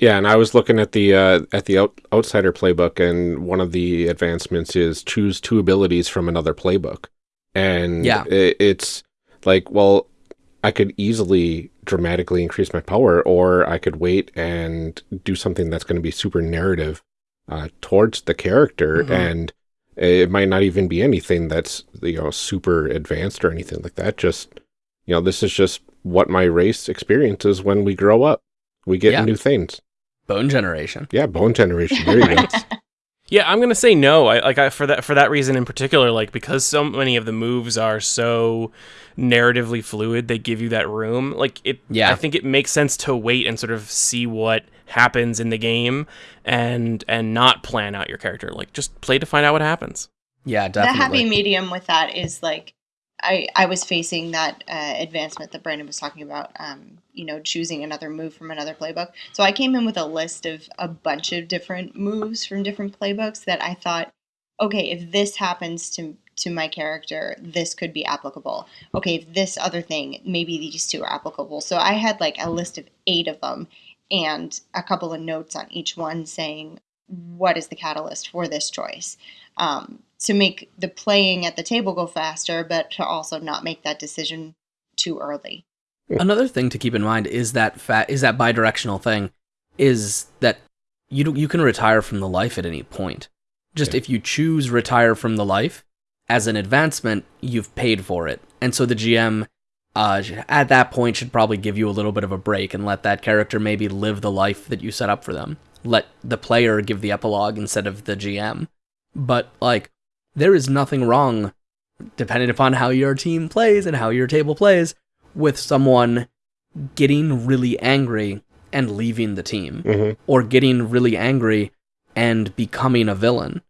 Yeah, and I was looking at the uh, at the out- outsider playbook, and one of the advancements is choose two abilities from another playbook, and Yeah. i- it's like, well, I could easily dramatically increase my power, or I could wait and do something that's going to be super narrative uh, towards the character, Mhm. and it might not even be anything that's you know super advanced or anything like that. Just you know, this is just what my race experiences when we grow up. We get Yeah. new things. Bone generation. Yeah, bone generation. There you go. Yeah, I'm gonna say no. I like I for that for that reason in particular, like because so many of the moves are so narratively fluid, they give you that room. Like it Yeah. I think it makes sense to wait and sort of see what happens in the game and and not plan out your character. Like just play to find out what happens. Yeah, definitely. the happy medium with that is like I I was facing that uh, advancement that Brandon was talking about. Um, you know, choosing another move from another playbook. So I came in with a list of a bunch of different moves from different playbooks that I thought, okay, if this happens to to my character, this could be applicable. Okay, if this other thing, maybe these two are applicable. So I had like a list of eight of them and a couple of notes on each one saying what is the catalyst for this choice um, to make the playing at the table go faster, but to also not make that decision too early. Another thing to keep in mind is that fa- is that bidirectional thing is that you do, you can retire from the life at any point. Just Yeah. if you choose retire from the life as an advancement, you've paid for it. And so the GM uh, at that point should probably give you a little bit of a break and let that character maybe live the life that you set up for them. Let the player give the epilogue instead of the GM. But like there is nothing wrong depending upon how your team plays and how your table plays with someone getting really angry and leaving the team, hmm or getting really angry and becoming a villain.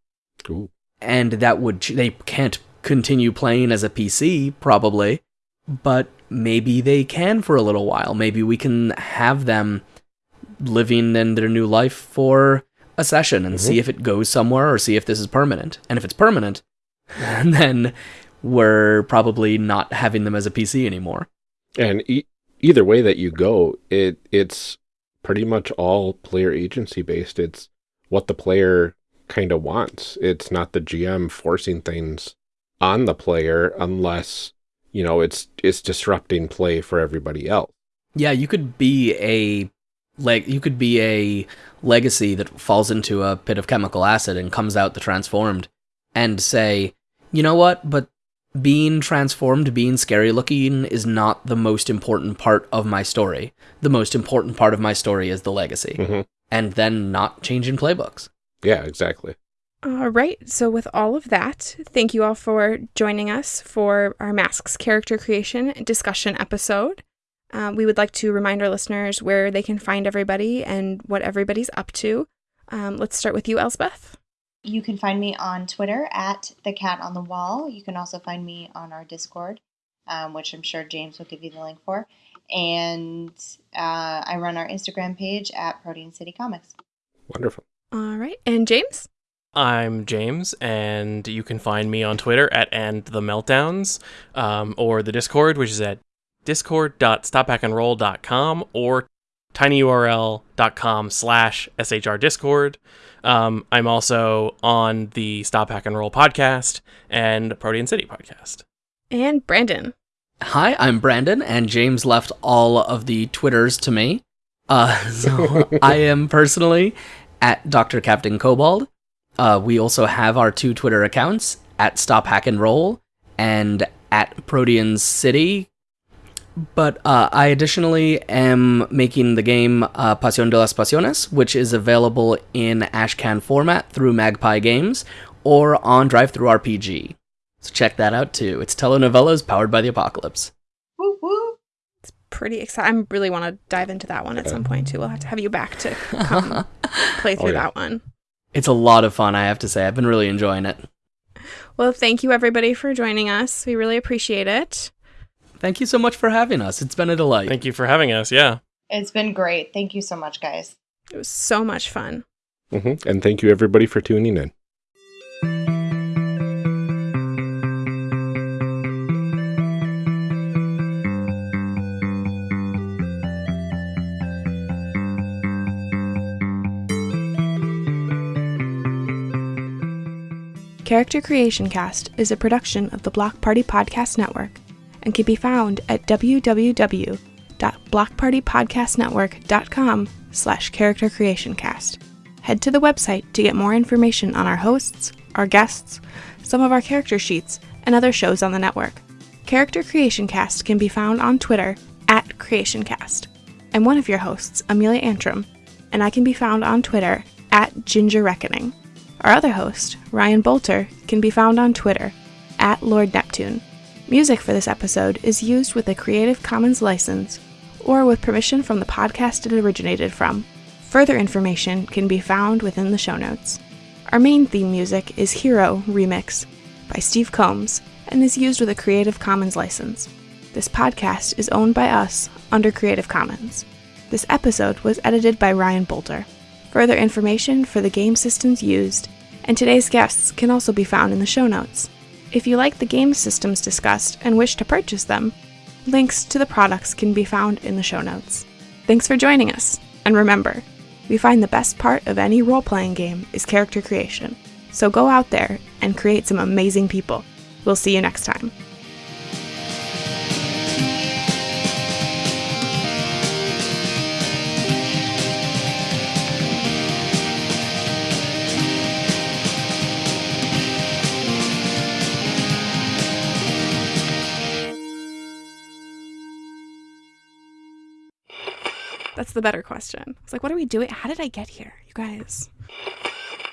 Ooh. And that would, ch- they can't continue playing as a PC, probably, but maybe they can for a little while. Maybe we can have them living in their new life for a session and see mm-hmm. if it goes somewhere or see if this is permanent. And if it's permanent, then we're probably not having them as a PC anymore. And e- either way that you go, it it's pretty much all player agency based. It's what the player kind of wants. It's not the GM forcing things on the player unless you know it's it's disrupting play for everybody else. Yeah, you could be a like you could be a legacy that falls into a pit of chemical acid and comes out the transformed and say, "You know what? But being transformed, being scary looking is not the most important part of my story. The most important part of my story is the legacy." Mhm. And then not changing playbooks. Yeah, exactly. All right. So, with all of that, thank you all for joining us for our Masks character creation discussion episode. Um, we would like to remind our listeners where they can find everybody and what everybody's up to. Um, let's start with you, Elsbeth. You can find me on Twitter at the cat on the wall. You can also find me on our Discord, um, which I'm sure James will give you the link for. And uh, I run our Instagram page at Protean City Comics. Wonderful. All right. And James? I'm James, and you can find me on Twitter at and the meltdowns, um, or the Discord, which is at discord.stophackandroll.com or tinyurl.com slash shrdiscord. Um, I'm also on the Stop Hack and Roll podcast and Protean City podcast. And Brandon. Hi, I'm Brandon, and James left all of the Twitters to me. Uh, so I am personally at Dr. Captain Cobalt. Uh, we also have our two Twitter accounts at Stop Hack and Roll and at Protean City. But uh, I additionally am making the game uh, Pasión de las Pasiones, which is available in Ashcan format through Magpie Games or on DriveThruRPG. So check that out too. It's telenovelas powered by the apocalypse. Woo woo! It's Pretty excited. I really want to dive into that one at some point too. We'll have to have you back to come play through yeah. that one. It's a lot of fun, I have to say. I've been really enjoying it. Well, thank you everybody for joining us. We really appreciate it. Thank you so much for having us. It's been a delight. Thank you for having us. Yeah. It's been great. Thank you so much, guys. It was so much fun. hmm And thank you everybody for tuning in. Character Creation Cast is a production of the Block Party Podcast Network and can be found at www.blockpartypodcastnetwork.com slash character creation cast. Head to the website to get more information on our hosts, our guests, some of our character sheets, and other shows on the network. Character Creation Cast can be found on Twitter at CreationCast. I'm one of your hosts, Amelia Antrim, and I can be found on Twitter at Ginger Reckoning. Our other host, Ryan Boelter, can be found on Twitter at Lord Neptune. Music for this episode is used with a Creative Commons license or with permission from the podcast it originated from. Further information can be found within the show notes. Our main theme music is Hero Remix by Steve Combs and is used with a Creative Commons license. This podcast is owned by us under Creative Commons. This episode was edited by Ryan Boelter. Further information for the game systems used and today's guests can also be found in the show notes. If you like the game systems discussed and wish to purchase them, links to the products can be found in the show notes. Thanks for joining us, and remember, we find the best part of any role playing game is character creation. So go out there and create some amazing people. We'll see you next time. That's the better question. It's like, what are we doing? How did I get here, you guys?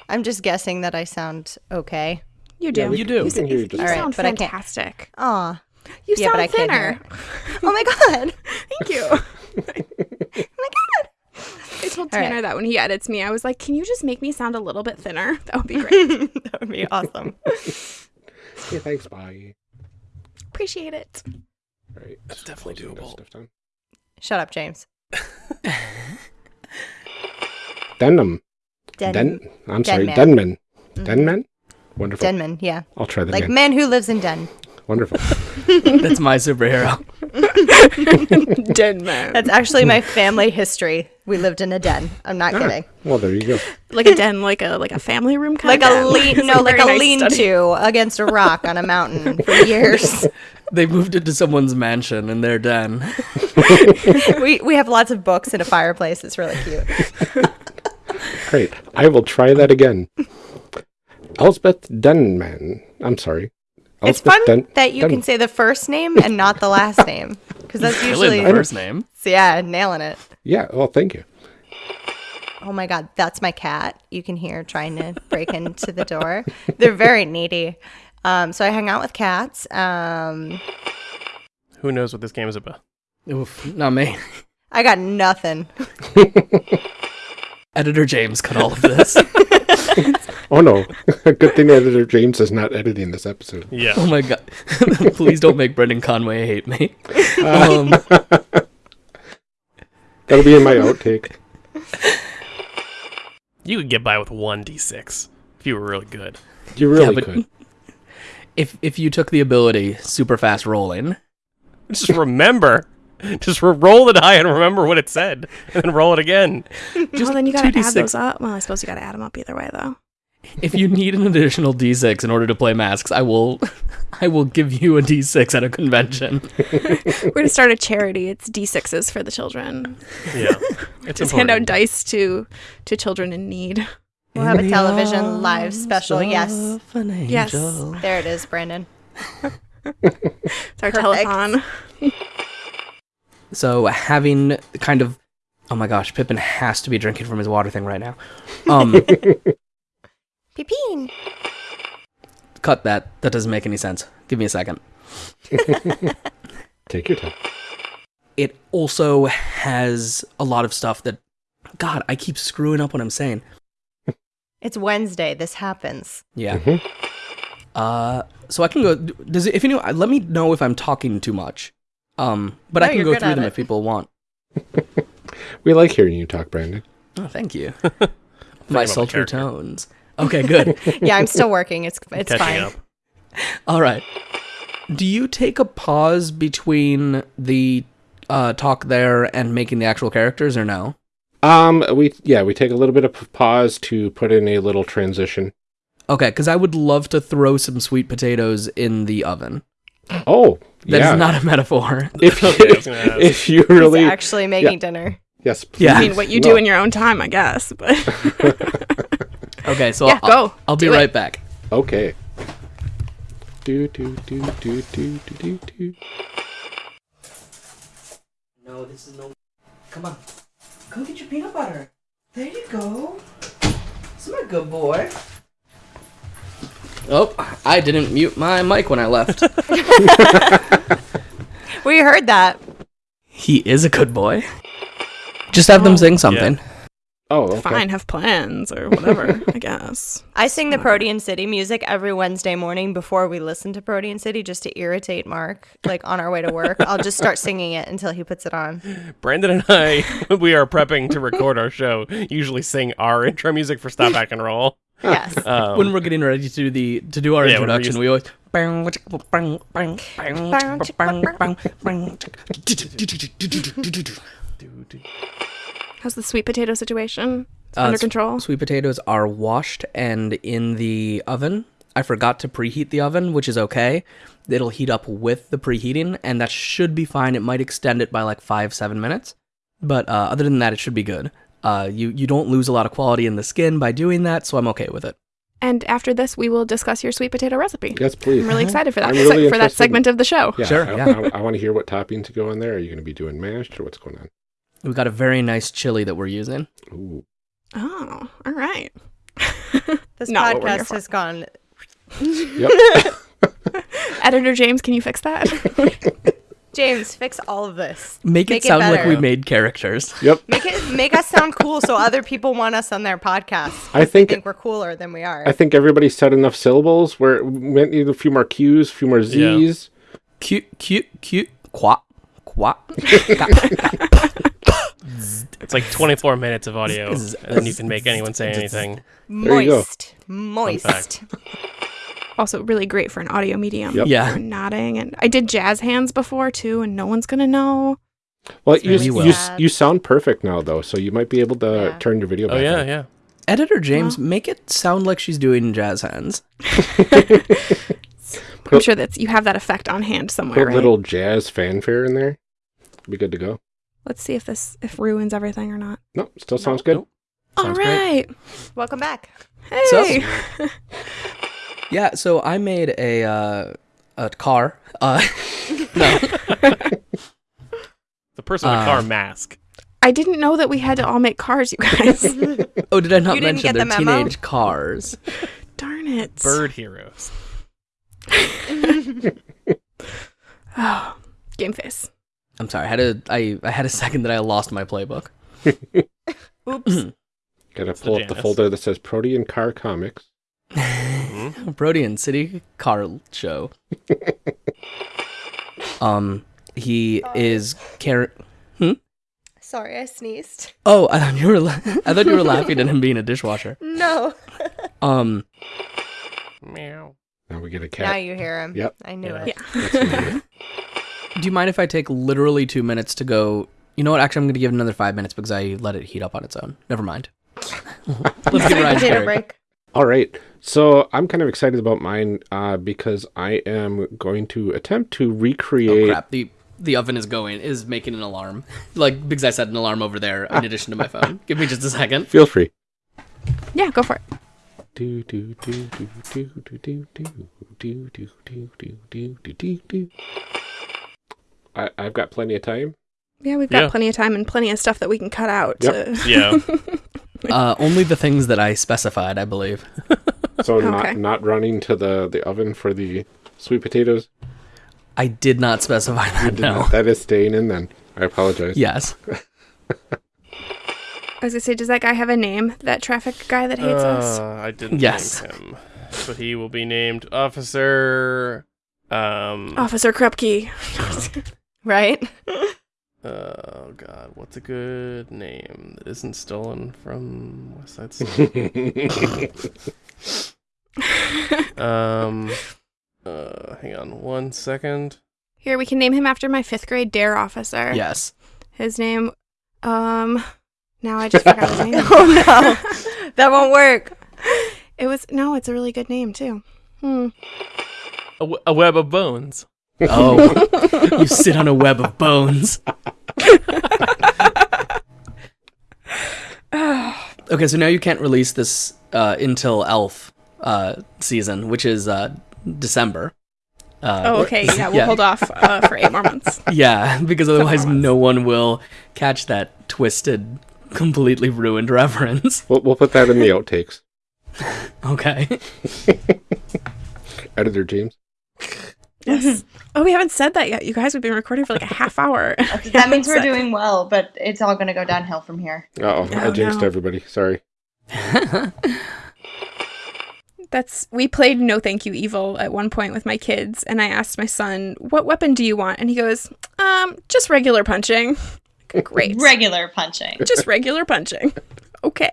I'm just guessing that I sound okay. You do. we- You do. You, we can hear you you just fine. sound Alright, but I can't- fantastic. Aw, You Yeah, sound I can't thinner. Oh my god. Thank you. oh my god. I told All right. Tanner that when he edits me, I was like, "Can you just make me sound a little bit thinner? That would be great. that would be awesome. Yeah, thanks, bye. Appreciate it." Right. That's definitely closing that doable. Shut up, James. Denham. Den- Den. I'm sorry, Denman. Denman. Mhm. Denman. Wonderful. Denman, yeah. I'll try that Like again. man who lives in Den. Wonderful. That's my superhero. Dead man. That's actually my family history. We lived in a den. I'm not Ah, kidding. well, there you go. like a den, like a like a family room kind Like of a den. lean, no, like very a nice study. lean-to against a rock on a mountain for years. They moved into someone's mansion in their den. we we have lots of books and a fireplace. It's really cute. Great. I will try that again. Elsbeth Denman. I'm sorry. It's fun Den- that you Den- can say the first name and not the last name because that's usually the first name. so yeah, nailing it. Yeah. Well, thank you. Oh my god, that's my cat. You can hear trying to break into the door. They're very needy. Um, so I hang out with cats. Um, Who knows what this game is about? Oof, not me. I got nothing. Editor James cut all of this. Oh no. Good thing editor James is not editing this episode. Yeah. oh my god. Please don't make Brendan Conway hate me. Um, That'll be in my outtake. You could get by with one d6 if you were really good. You really yeah, could. if if you took the ability super fast rolling, Just remember. Just re- roll the die and remember what it said, and then roll it again. well, then you gotta 2d6. add those up. Well, I suppose you gotta add them up either way, though. if you need an additional D6 in order to play masks, I will I will give you a D6 at a convention. We're gonna start a charity. It's D6s for the children. Yeah. It's Just hand out dice to to children in need. We'll have a television live special. Yes. an Yes. There it is, Brandon. It's our Perfect. telethon. So having kind of oh my gosh, Pippin has to be drinking from his water thing right now. Um Pippin. cut that. That doesn't make any sense. Give me a second. Take your time. It also has a lot of stuff that God, I keep screwing up what I'm saying. It's Wednesday. This happens. Yeah. Mhm. Uh, so I can go. Does it, if you know, let me know if I'm talking too much. Um, but I can go through them it. if people want. We like hearing you talk, Brandon. Oh, thank you. My sultry tones. Okay, good. Yeah, I'm still working. It's it's Catching fine. up. All right. Do you take a pause between the uh, talk there and making the actual characters, or no? Um, we yeah, we take a little bit of pause to put in a little transition. Okay, because I would love to throw some sweet potatoes in the oven. Oh, That is yeah. not a metaphor. if Okay, I was gonna ask. if you He's really actually making dinner. yes, Yeah. I mean, what you No. do in your own time, I guess. But Okay, so Yeah, I'll, go. I'll be Do it. right back. Okay. Do do do do do do do do. No, this is no. Come on. Go get your peanut butter. There you go. This is my good boy. Oh, I didn't mute my mic when I left. We heard that. he is a good boy. Just have them oh. sing something. Oh, okay. fine, have plans or whatever. I guess. I sing the Protean City music every Wednesday morning before we listen to Protean City just to irritate Mark. Like on our way to work, I'll just start singing it until he puts it on. Brandon and I, we are prepping to record our show. Usually sing our intro music for Stop Hack and Roll. Yes. Um, When we're getting ready to do the to do our Yeah, when we're introduction, we always. How's the sweet potato situation? Uh, under control. Sweet potatoes are washed and in the oven. I forgot to preheat the oven, which is okay. It'll heat up with the preheating, and that should be fine. It might extend it by like five, seven minutes, but uh, other than that, it should be good. Uh, you you don't lose a lot of quality in the skin by doing that, so I'm okay with it. And after this, we will discuss your sweet potato recipe. Yes, please. I'm really excited for that really se- for that segment of the show. Yeah, Sure, I, yeah. I, want to hear what toppings go in there. Are you going to be doing mashed or what's going on? We've got a very nice chili that we're using. Ooh. Oh, all right. This Not what we're here podcast has gone. Yep. Editor James, can you fix that? James, fix all of this. Make, Make it it sound like we made characters. Yep. Make it make us sound cool so other people want us on their podcast. I think think we're cooler than we are. I think everybody said enough syllables where we might need a few more Q's, a few more Z's. Cute, cute, cute. Quap, quap. It's like 24 minutes of audio, and you can make anyone say anything. There you go. moist. Moist. also, really great for an audio medium. Yep. Yeah. For nodding, and I did jazz hands before too, and no one's gonna know. Well, you, really you, well. you, you sound perfect now, though, so you might be able to Yeah. turn your video Oh back yeah, on. yeah. Editor James, make it sound like she's doing jazz hands. I'm sure that you have that effect on hand somewhere, Put a right? little jazz fanfare in there. Be good to go. Let's see if this if ruins everything or not. No, still sounds good. All Sounds great. Welcome back. Hey. Yeah, so I made a uh, a car. Uh, no, The person with a Uh, car mask. I didn't know that we had to all make cars, you guys. oh, did I not You didn't mention get they're the memo? teenage cars? Darn it. Bird heroes. Oh, game face. I'm sorry, I had a I, I had a second that I lost my playbook. Oops. Gotta the pull up the Janus. folder that says Protean Car Comics. Protean City Car Show. um, he is car. Sorry, I sneezed. Oh, I thought you were. La- I thought you were laughing at him being a dishwasher. No. Um, Meow. Now we get a cat. Now you hear him. Yep. I knew Yeah. it. Yeah. do you mind if I take literally two minutes to go? You know what? Actually, I'm going to give it another five minutes because I let it heat up on its own. Never mind. Let's get right to break. All right. So I'm kind of excited about mine uh, because I am going to attempt to recreate. Oh recreate. crap! The the oven is going is making an alarm. Like because I set an alarm over there in addition to my phone. Give me just a second. Feel free. Yeah, go for it. Do do do do do do do do do do do do do do do do. I I've got plenty of time. Yeah, we've got Yeah. plenty of time and plenty of stuff that we can cut out. Yep. to- Yeah. Uh, only the things that I specified, I believe. So Okay. not not running to the the oven for the sweet potatoes. I did not specify that. No. not- That is staying in then. I apologize. Yes. I was gonna say, does that guy have a name? That traffic guy that hates us? Uh, I didn't Yes. name him, but he will be named Officer. Um. Officer Krupke. Right? Oh God, what's a good name that isn't stolen from West Side Story? um. Uh, hang on one second. Here, we can name him after my fifth grade dare officer. Yes. His name, um, now I just forgot his name. Oh no. that won't work. It was no, it's a really good name too. Hmm. A, w- a web of bones. Oh, you sit on a web of bones. Okay, so now you can't release this uh, until Elf uh, season, which is uh, December. Uh, Oh, okay. Yeah, we'll Yeah. hold off uh, for eight more months. Yeah, because otherwise no one will catch that twisted, completely ruined reference. We'll we'll put that in the outtakes. Okay. Editor James. Yes. oh, we haven't said that yet. You guys, we've been recording for like a half hour. That means we're doing well, but it's all going to go downhill from here. Uh-oh, I Oh, jinxed no. everybody. Sorry. That's we played No Thank You Evil at one point with my kids, and I asked my son, "What weapon do you want?" And he goes, "Um, just regular punching." Great, Regular punching. just regular punching. Okay.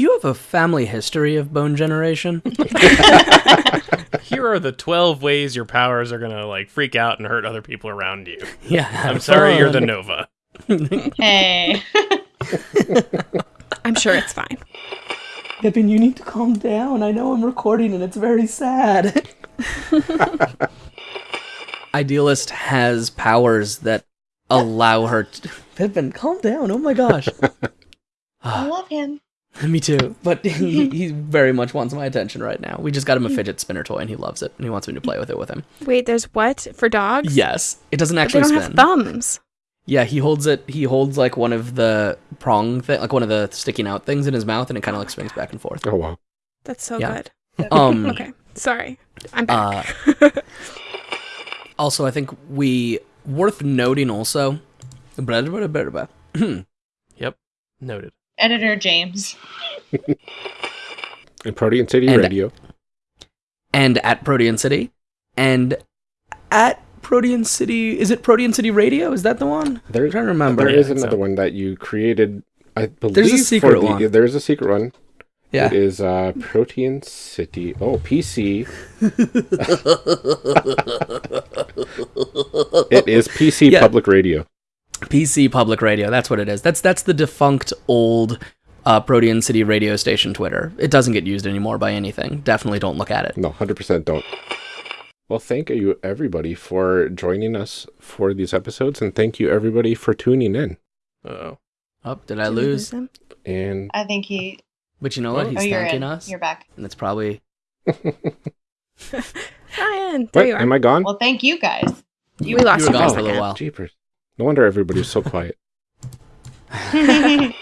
Do you have a family history of bone generation? Here are the twelve ways your powers are gonna like freak out and hurt other people around you. yeah. I'm sorry, you're the. Nova. Hey. I'm sure it's fine. Pippin, you need to calm down. I know I'm recording and it's very sad. Idealist has powers that allow her to. Pippin, calm down. Oh my gosh. I love him. Me too. But he, he very much wants my attention right now. We just got him a fidget spinner toy and he loves it and he wants me to play with it with him. Wait, there's what for dogs? Yes. It doesn't But they actually don't spin. have thumbs. Yeah, he holds it. He holds like one of the prong thing, like one of the sticking out things in his mouth, and it kind of like swings back and forth. Oh wow. That's so Yeah. good. Um, Okay, sorry. I'm back. Uh, also, I think we worth noting also. Yep. Noted. Editor James. And Protean City And- Radio. and at Protean City, and at Protean City. Is it Protean City Radio? Is that the one? There, I'm trying to remember. there Yeah, is another so. one that you created. I believe There's a secret the- one. There's a secret one. Yeah. It is uh, Protean City. Oh, PC. it is PC Yeah. Public Radio. PC Public Radio. That's what it is. That's that's the defunct old uh, Protean City radio station Twitter. It doesn't get used anymore by anything. Definitely don't look at it. No, 100% don't. Well, thank you everybody for joining us for these episodes, and thank you everybody for tuning in. Oh. Oh, did I Did we lose? him? And I think he. But you know what? Oh. He's oh, thanking in. us, You're back. and it's probably Ryan, there what? you are. Am I gone? Well, thank you guys. we lost you you for a gone for a little while. Jeepers. No wonder everybody's so quiet.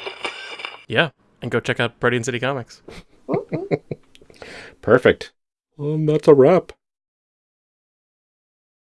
Yeah. And go check out Protean City Comics. Perfect. Um, that's a wrap.